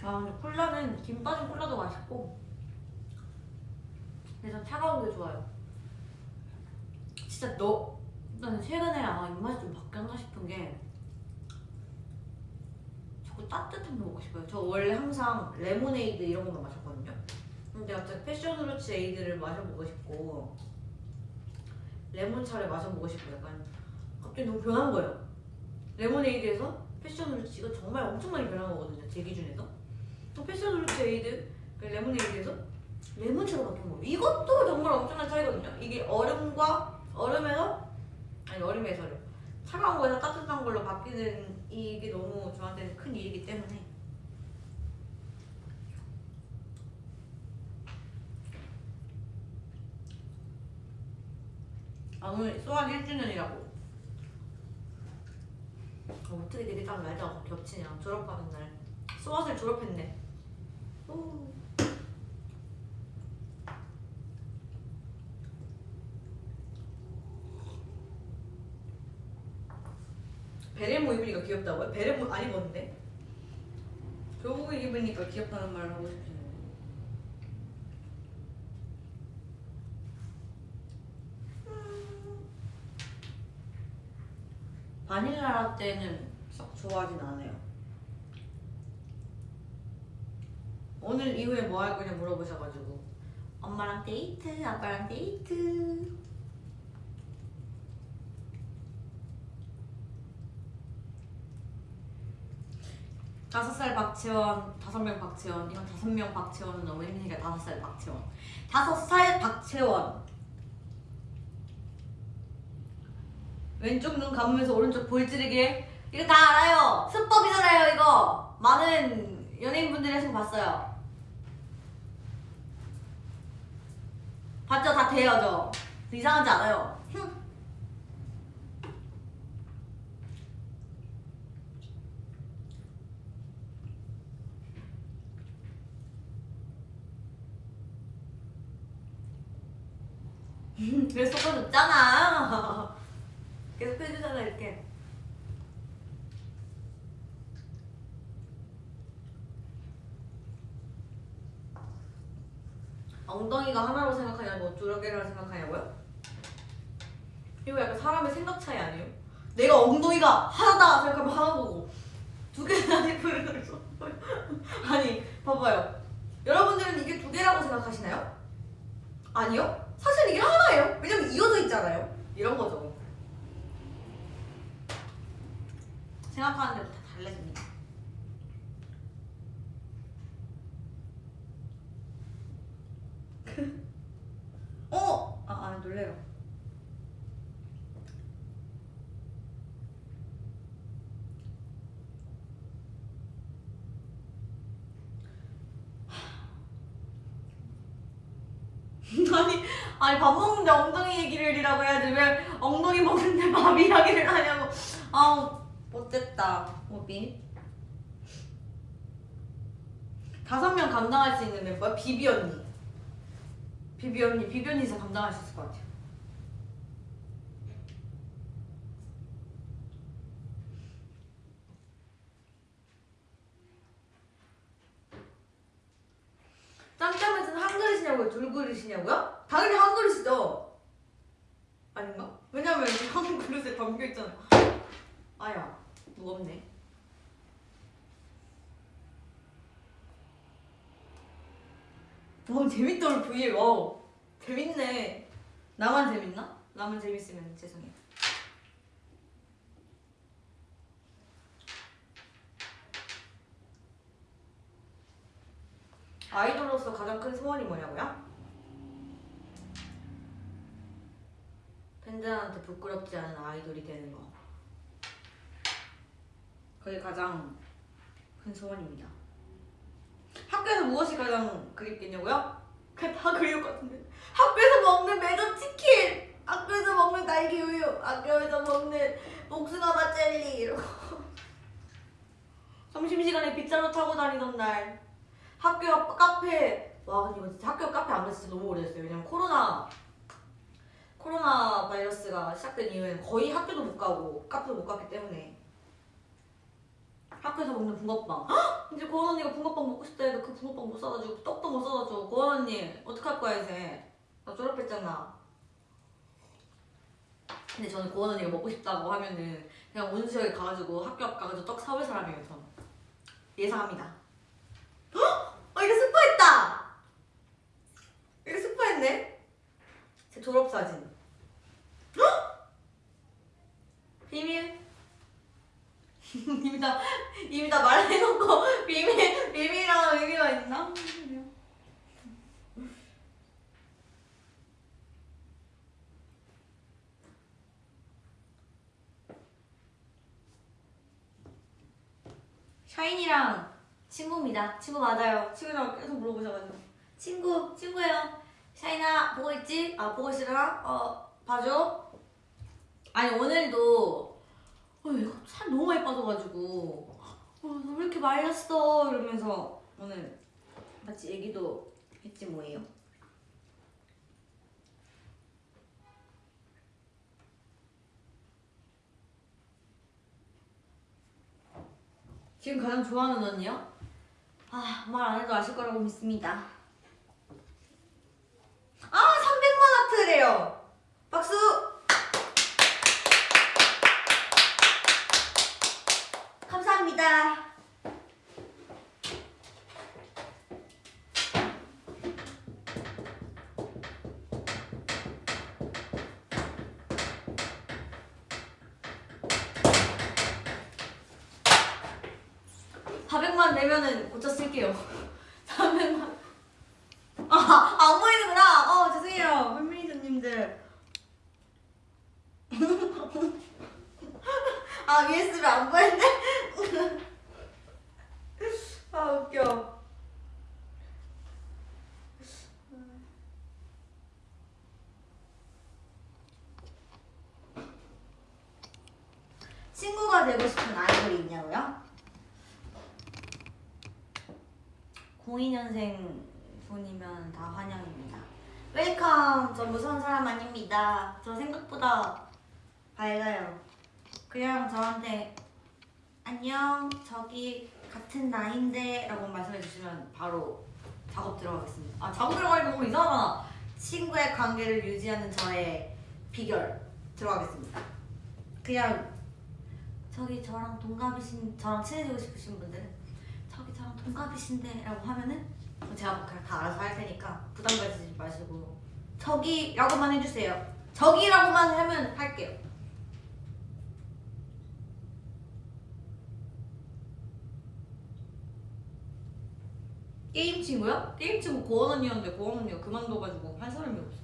아 근데 콜라는 김 빠진 콜라도 맛있고 근데 전 차가운 게 좋아요 진짜 너 나는 최근에 아마 입맛이 좀 바뀌었나 싶은 게 자꾸 따뜻한 거 먹고 싶어요 저 원래 항상 레모네이드 이런 것만 마셨거든요 근데 갑자기 passion fruits 에이드를 마셔보고 싶고 레몬차를 마셔보고 싶고 약간 갑자기 너무 변한 거예요 레모네이드에서 패션 후르츠가 정말 엄청 많이 변한 거거든요 제 기준에서 또 패션 후르츠 에이드 그 레모네이드에서 레몬차로 바뀐 거예요. 이것도 정말 엄청난 차이거든요. 이게 얼음과 얼음에서? 아니 얼음에서요. 차가운 거에서 따뜻한 걸로 바뀌는 이게 너무 저한테는 큰 일이기 때문에. 아 오늘 소환 1주년이라고. 어, 어떻게 되게 딱 날짜가 겹치냐. 졸업하는 날. 소아을 졸업했네. 오. 베레모 입으니까 귀엽다고요? 베레모 안 입었는데? 교복 입으니까 귀엽다는 말을 하고 싶으시네 바닐라 라떼는 썩 좋아하진 않아요 오늘 이후에 뭐 할 거냐 물어보셔가지고 엄마랑 데이트, 아빠랑 데이트 다섯 살 박채원, 다섯 명 박채원. 이건 다섯 명 박채원은 너무 힘드니까 다섯 살 박채원. 다섯 살 박채원. 왼쪽 눈 감으면서 오른쪽 볼 찌르기. 이거 다 알아요. 수법이잖아요, 이거. 많은 연예인분들이 하신 거 봤어요. 봤죠? 다 돼요, 저. 이상하지 않아요. 흠. 그래서 쏟아줬잖아. 계속 해주잖아, 이렇게. 엉덩이가 하나로 생각하냐고 두 개를 생각하냐고요? 이거 약간 사람의 생각 차이 아니에요? 내가 엉덩이가 하나다 생각하면 하나 거고 두 아니고 이러면서 아니 봐봐요 여러분들은 이게 두 개라고 생각하시나요? 아니요? 사실 이게 하나예요. 왜냐면 이어져 있잖아요. 이런 거죠. 생각하는 대로 다 달라집니다 어! 아, 아 놀래요 아니, 밥 먹는데 엉덩이 얘기를 이라고 해야지 왜 엉덩이 먹는데 밥 이야기를 하냐고. 아우 못됐다 오비. 다섯 명 감당할 수 있는 멤버 비비 언니. 비비 언니 비비 언니 진짜 감당할 수 있을 것 같아요. 짬짬에서는 한 그릇이냐고요? 둘 그릇이냐고요? 당연히 한 그릇이죠. 아닌가? 왜냐면 이한 그릇에 담겨 있잖아. 아야, 무겁네. 와 재밌다 우리 브이 와 재밌네. 나만 재밌나? 나만 재밌으면 죄송해요. 아이돌로서 가장 큰 소원이 뭐냐고요? 팬들한테 부끄럽지 않은 아이돌이 되는 거. 그게 가장 큰 소원입니다. 학교에서 무엇이 가장 그립겠냐고요? 그냥 다 그리울 것 같은데. 학교에서 먹는 매점 치킨! 학교에서 먹는 딸기 우유! 학교에서 먹는 복숭아맛 젤리! 이러고. 점심시간에 빗자루 타고 다니던 날. 학교 앞 카페 와 근데 이거 진짜 학교 카페 안 갔을 때 너무 오래됐어요 왜냐면 코로나 코로나 바이러스가 시작된 이후에는 거의 학교도 못 가고 카페도 못 갔기 때문에 학교에서 먹는 붕어빵 헉! 이제 고원 언니가 붕어빵 먹고 싶다 해도 그 붕어빵 못 사다 주고 떡도 못 사다 줘 고원 언니 어떡할 거야 이제 나 졸업했잖아 근데 저는 고원 언니가 먹고 싶다고 하면은 그냥 온수역에 가가지고 학교 앞 가가지고 떡 사올 사람이에요 저는 예상합니다 어, 이거 스포했다! 이거 스포했네? 제 졸업사진. 헉! 비밀? 이미 다, 이미 다 말해놓고 비밀, 비밀이라는 의미가 있나? 샤인이랑 친구입니다. 친구 맞아요. 친구라고 계속 물어보셔가지고. 친구, 친구예요. 샤이나, 보고 있지? 아, 보고 있으려나? 어, 봐줘. 아니, 오늘도, 어, 살 너무 많이 빠져가지고, 어, 너왜 이렇게 말렸어? 이러면서, 오늘 같이 얘기도 했지 뭐예요. 지금 가장 좋아하는 언니요? 아, 말 안 해도 아실 거라고 믿습니다. 아, 300만 하트래요. 박수! 감사합니다. 400만 내면은 고쳐 쓸게요. 400만. 아, 안 보이는구나. 어, 죄송해요. 팬미니저님들. 아, USB 안 보이는데? 아, 웃겨. 친구가 되고 싶은 아이돌이 있냐고요? 02년생 분이면 다 환영입니다. Welcome! 저 무서운 사람 아닙니다. 저 생각보다 밝아요. 그냥 저한테 안녕, 저기 같은 나이인데 라고 말씀해 주시면 바로 작업 들어가겠습니다. 아, 작업 들어가니까 오늘 이상하잖아. 친구의 관계를 유지하는 저의 비결 들어가겠습니다. 그냥 저기 저랑 동갑이신 저랑 친해지고 싶으신 분들은 저기 저랑 동갑이신데 라고 하면은 제가 그냥 다 알아서 할 테니까 부담 가지지 마시고 저기라고만 해주세요. 저기라고만 하면 할게요. 게임 친구요? 게임 친구 고원 언니였는데 고원 언니가 그만둬가지고 할 사람이 없어.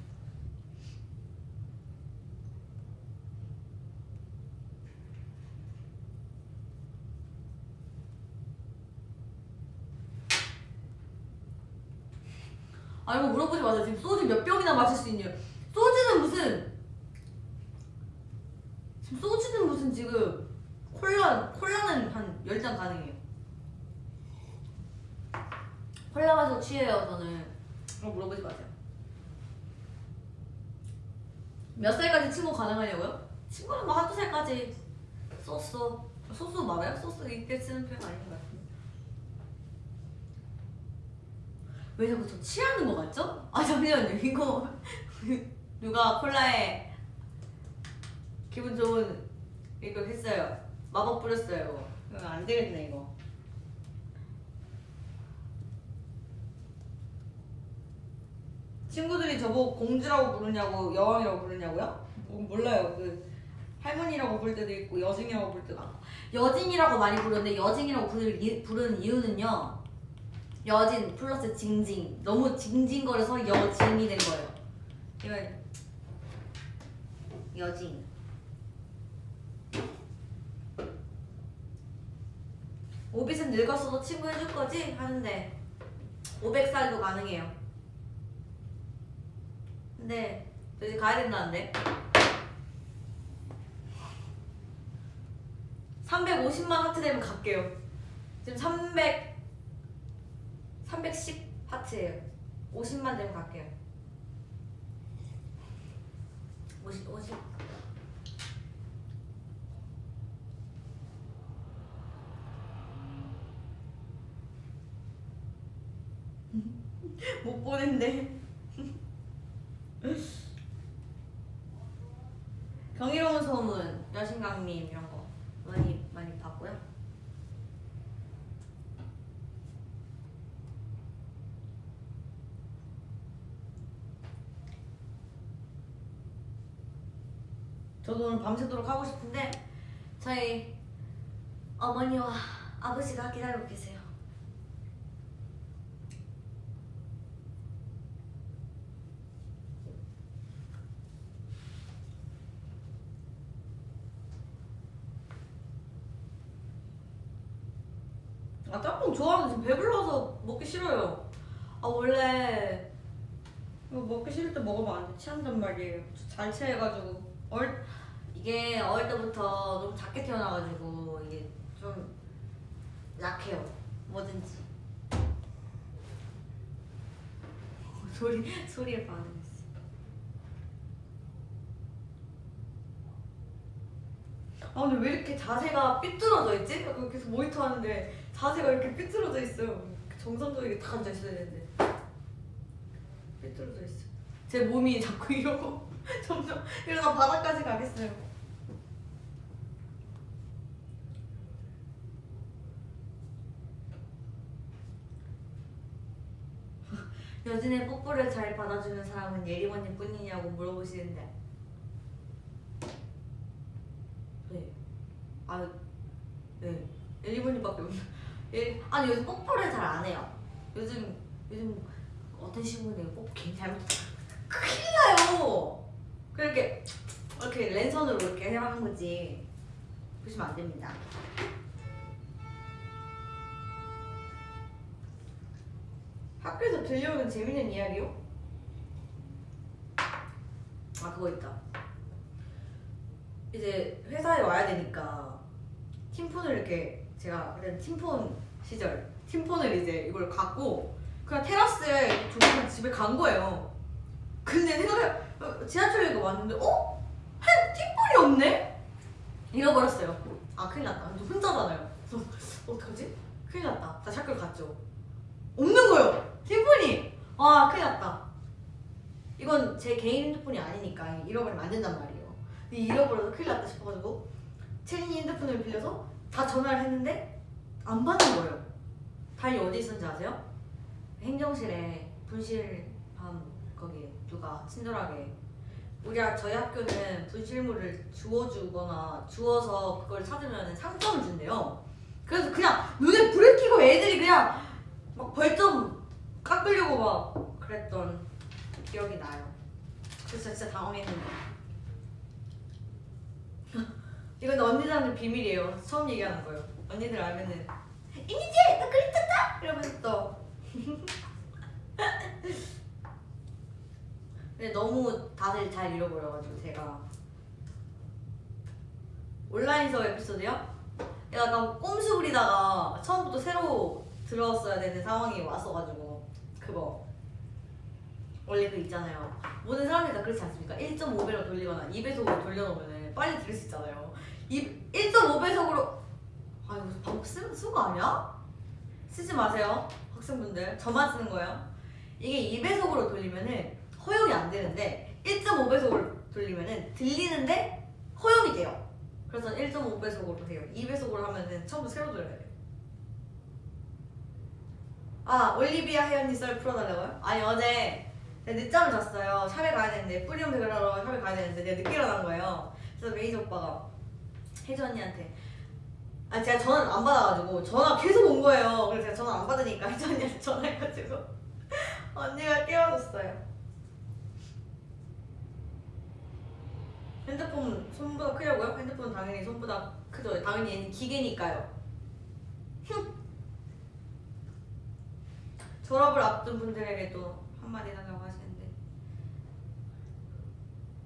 아 이거 물어보지 마세요. 지금 소주 몇 병이나 마실 수 있냐? 소주는 무슨 지금 소주는 무슨 지금 콜라 콜라는 한 열 잔 가능해요. 콜라 마시고 취해요 저는. 그럼 물어보지 마세요. 몇 살까지 친구 가능하냐고요? 친구는 뭐 한두 살까지 소소 소소 말아요? 소소 이때 쓰는 표현 아닌 것 같은데. 왜 자꾸 저 취하는 거 같죠? 아 잠시만요 이거 누가 콜라에 기분 좋은 이거 했어요 마법 뿌렸어요 이거 안 되겠네 이거 친구들이 저보고 공주라고 부르냐고 여왕이라고 부르냐고요? 뭐, 몰라요. 그 할머니라고 부를 때도 있고 여징이라고 부를 때도 많고. 여징이라고 많이 부르는데 여징이라고 부를 이- 부르는 이유는요. 여진 플러스 징징. 너무 징징거려서 여징이 된 거예요. 이건 여진. 오빛은 늙었어도 친구 해줄 거지? 하는데 500살도 가능해요 근데 저 이제 가야 된다는데 350만 하트 되면 갈게요 지금 300 310 하트예요. 50만 되면 갈게요. 50, 50. 못 보낸대. 경이로운 소문, 여신강님 이런 거 많이 많이 봤고요. 저도 오늘 밤새도록 하고 싶은데 저희 어머니와 아버지가 기다리고 계세요. 아 짬뽕 좋아하는데 지금 배불러서 먹기 싫어요. 아 원래 이거 먹기 싫을 때 먹으면 안 돼. 취한단 말이에요. 저잘 취해가지고 얼 이게 어릴 때부터 너무 작게 태어나가지고 이게 좀 약해요. 뭐든지. 소리 소리에 반응했어. 아 근데 왜 이렇게 자세가 삐뚤어져 있지? 계속 모니터 하는데 자세가 이렇게 삐뚤어져 있어요. 정상적이게 딱 앉아 있어야 되는데 삐뚤어져 있어. 제 몸이 자꾸 이러고 점점 이러다 바닥까지 가겠어요. 여진의 뽀뽀를 잘 받아주는 사람은 예리원님 뿐이냐고 물어보시는데 네. 아, 네. 예리원님밖에 없나? 예, 아니 요즘 뽀뽀를 잘 안 해요. 요즘 요즘 어떤 뽀뽀 괜히 잘못 큰일 나요. 그렇게 이렇게 랜선으로 이렇게 하는 거지. 보시면 안 됩니다. 학교에서 들려오는 재밌는 이야기요? 아 그거 있다. 이제 회사에 와야 되니까 팀폰을 이렇게 제가 그때 팀폰 시절 팀폰을 이제 이걸 갖고 그냥 테라스에 조용히 집에 간 거예요. 근데 생각해 어, 지하철역에 왔는데 어? 한 팀폰이 없네? 잃어버렸어요. 아 큰일 났다. 혼자잖아요. 그래서 어떡하지? 큰일 났다. 다시 학교를 갔죠. 없는 거예요. 팀폰이. 와 큰일 났다. 이건 제 개인 핸드폰이 아니니까 잃어버리면 안 된단 말이에요. 근데 잃어버려서 큰일 났다 싶어가지고 채린이 핸드폰을 빌려서 다 전화를 했는데 안 받는 거예요. 다행히 어디 있었는지 아세요? 행정실에 분실함 거기 누가 친절하게 우리 학- 저희 학교는 분실물을 주워주거나 주워서 그걸 찾으면 상점을 준대요. 그래서 그냥 눈에 불을 켜고 애들이 그냥 막 벌점 깎으려고 막 그랬던 기억이 나요. 그래서 진짜 당황했는데. 이건 언니들한테 비밀이에요. 처음 얘기하는 거예요. 언니들 알면은 이니지 나 그랬었다 이러면서 또. 근데 너무 다들 잘 잃어버려가지고 제가 온라인서 에피소드요? 약간 꼼수 부리다가 처음부터 새로 들어왔어야 되는 상황이 왔어가지고 그거 원래 그 있잖아요 모든 사람들이 다 그렇지 않습니까? 1.5배로 돌리거나 2배속으로 돌려놓으면 빨리 들을 수 있잖아요 1.5배속으로 아 이거 방금 쓴, 쓴거 아니야? 쓰지 마세요 학생분들 저만 쓰는 거예요 이게 2배속으로 돌리면은 허용이 안 되는데 1.5배속으로 돌리면은 들리는데 허용이 돼요. 그래서 1.5배속으로 해요. 2배속으로 하면은 처음부터 새로 들어야 돼요. 아 올리비아 혜연이 썰 풀어달라고요? 아니 어제 내가 늦잠을 잤어요. 샵에 가야 되는데 뿌리움 대결하러 샵에 가야 되는데 내가 늦게 일어난 거예요. 그래서 매니저 오빠가 혜주 언니한테 아 제가 전화를 안 받아가지고 전화 계속 온 거예요. 그래서 제가 전화 안 받으니까 혜주 언니한테 전화해가지고 언니가 깨워줬어요 핸드폰 손보다 크려고요? 핸드폰 당연히 손보다 크죠 당연히 기계니까요 졸업을 앞둔 분들에게도 한마디 하려고 하시는데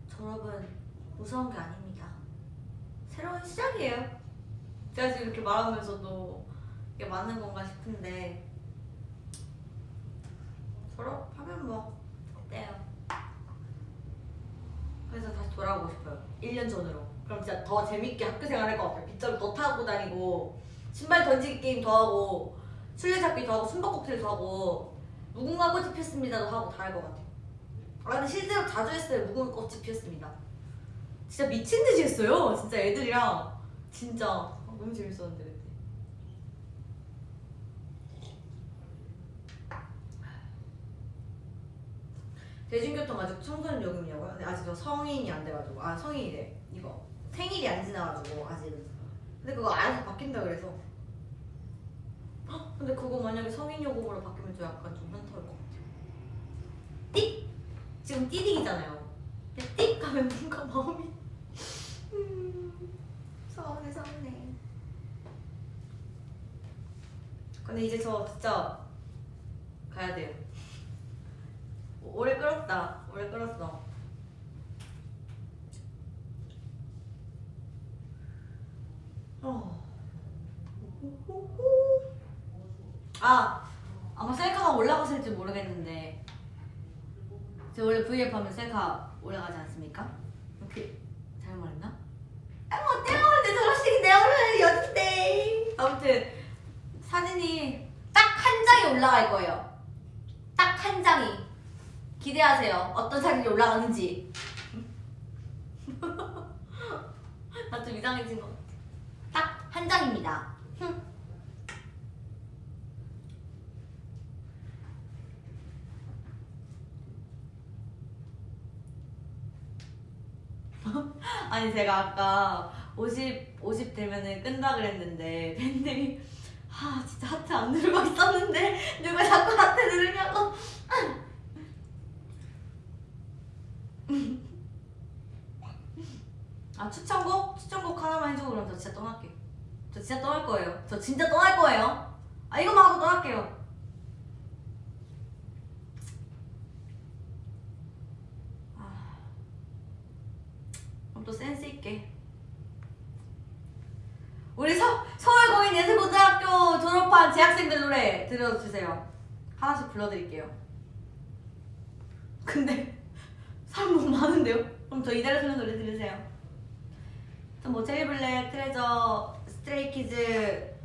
졸업은 무서운 게 아닙니다. 새로운 시작이에요. 제가 지금 이렇게 말하면서도 이게 맞는 건가 싶은데 졸업하면 뭐 어때요? 그래서 다시 돌아가고 싶어요. 1년 전으로. 그럼 진짜 더 재밌게 학교 생활 할 것 같아요. 빗자루 더 타고 다니고 신발 던지기 게임 더 하고 술래잡기도 하고 숨바꼭질도 하고 무궁화 꽃이 피었습니다도 하고 다 할 것 같아요. 아 근데 실제로 자주 했어요. 무궁화 꽃이 피었습니다. 진짜 미친 듯이 했어요. 진짜 애들이랑 진짜 아, 너무 재밌었는데 대중교통 아직 청소년 요금이냐고요? 근데 아직 저 성인이 안 돼가지고. 아 성인이래. 이거. 생일이 안 지나가지고 아직은 근데 그거 알아서 바뀐다 그래서. 헉, 근데 그거 만약에 성인 요금으로 바뀌면 저 약간 좀 현타올 것 같아요. 띡! 지금 띠딩이잖아요. 띡 가면 뭔가 마음이. 음, 서운해 서운해. 근데 이제 저 진짜 가야 돼요 오래 끌었다 오래 끌었어 어. 아 아마 셀카가 올라갔을지 모르겠는데 저 원래 V앱 하면 셀카 올라가지 않습니까? 이렇게 잘못 말했나? 아뭐 어때요? 내 결혼식이 내 오늘 여진데 아무튼 사진이 딱 한 장이 올라갈 거예요 딱 한 장이 기대하세요. 어떤 사진이 올라가는지. 나 좀 이상해진 것 같아. 딱 한 장입니다. 아니 제가 아까 50 50 되면은 끈다 그랬는데 팬들이 아 진짜 하트 안 누르고 있었는데 누가 자꾸 하트 누르냐고 아 추천곡? 추천곡 하나만 해주고 그럼 저 진짜 떠날게요. 저 진짜 떠날 거예요. 저 진짜 떠날 거예요. 아 이거만 하고 떠날게요. 아, 그럼 또 센스 있게. 우리 서, 서울공연예술고등학교 졸업한 재학생들 노래 들려주세요. 하나씩 불러드릴게요. 근데 사람 너무 많은데요? 그럼 저 이달의 소년 노래 들으세요 뭐 제이블랙, 트레저, 스트레이키즈,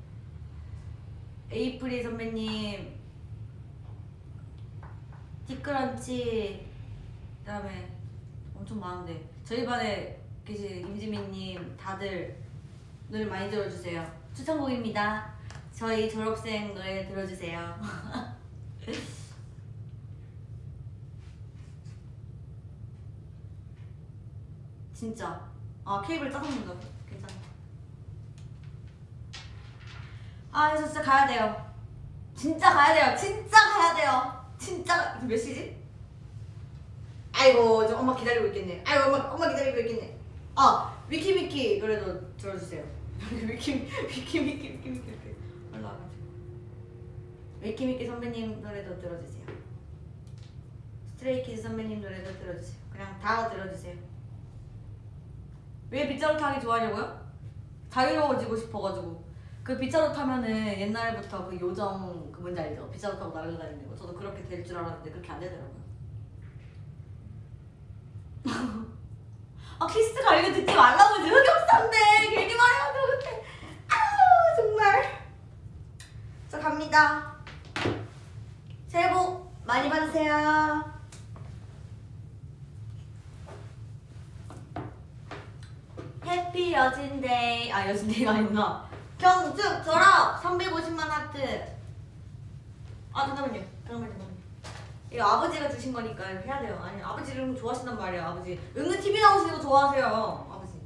에이프릴 선배님, 디크런치, 그 다음에 엄청 많은데 저희 반에 계신 임지민님 다들 노래 많이 들어주세요. 추천곡입니다. 저희 졸업생 노래 들어주세요. 진짜. 아 케이블 짜장면도 괜찮아. 아저 진짜 가야 돼요. 진짜 가야 돼요. 진짜 가야 돼요. 진짜 몇 시지? 아이고 저 엄마 기다리고 있겠네. 아이고 엄마 엄마 기다리고 있겠네. 아 위키미키 노래도 들어주세요. 위키 위키미키 위키미키 올라와가지고 위키미키 선배님 노래도 들어주세요. 스트레이키즈 선배님 노래도 들어주세요. 그냥 다 들어주세요. 왜 빗자루 타기 좋아하냐고요? 자유로워지고 싶어가지고. 그 빗자루 타면은 옛날부터 그 요정 그 뭔지 알죠? 빗자루 타고 날아다니는 거. 저도 그렇게 될 줄 알았는데 그렇게 안 되더라고요. 아 키스가 이거 듣지 말라고 이제 흑역사인데 괜히 말해가지고 그때. 아우 정말. 저 갑니다. 새해 복 많이 받으세요 해피 여진데이. 아 여진데이가 아니구나. 경축 졸업! 350만 하트. 아 잠깐만요. 잠깐만요 잠깐만요. 이거 아버지가 주신 거니까 해야 돼요. 아니 아버지 이런 거 좋아하신단 말이에요 아버지. 은근 TV 나오시는 거 좋아하세요 아버지.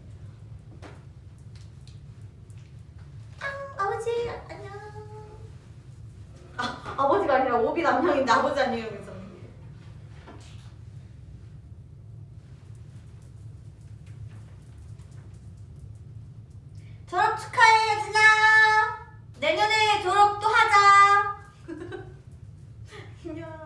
앙 아버지 안녕. 아 아버지가 아니라 오비 남편인데 아버지 아니에요 졸업 축하해 여진아 내년에 졸업도 하자. 안녕.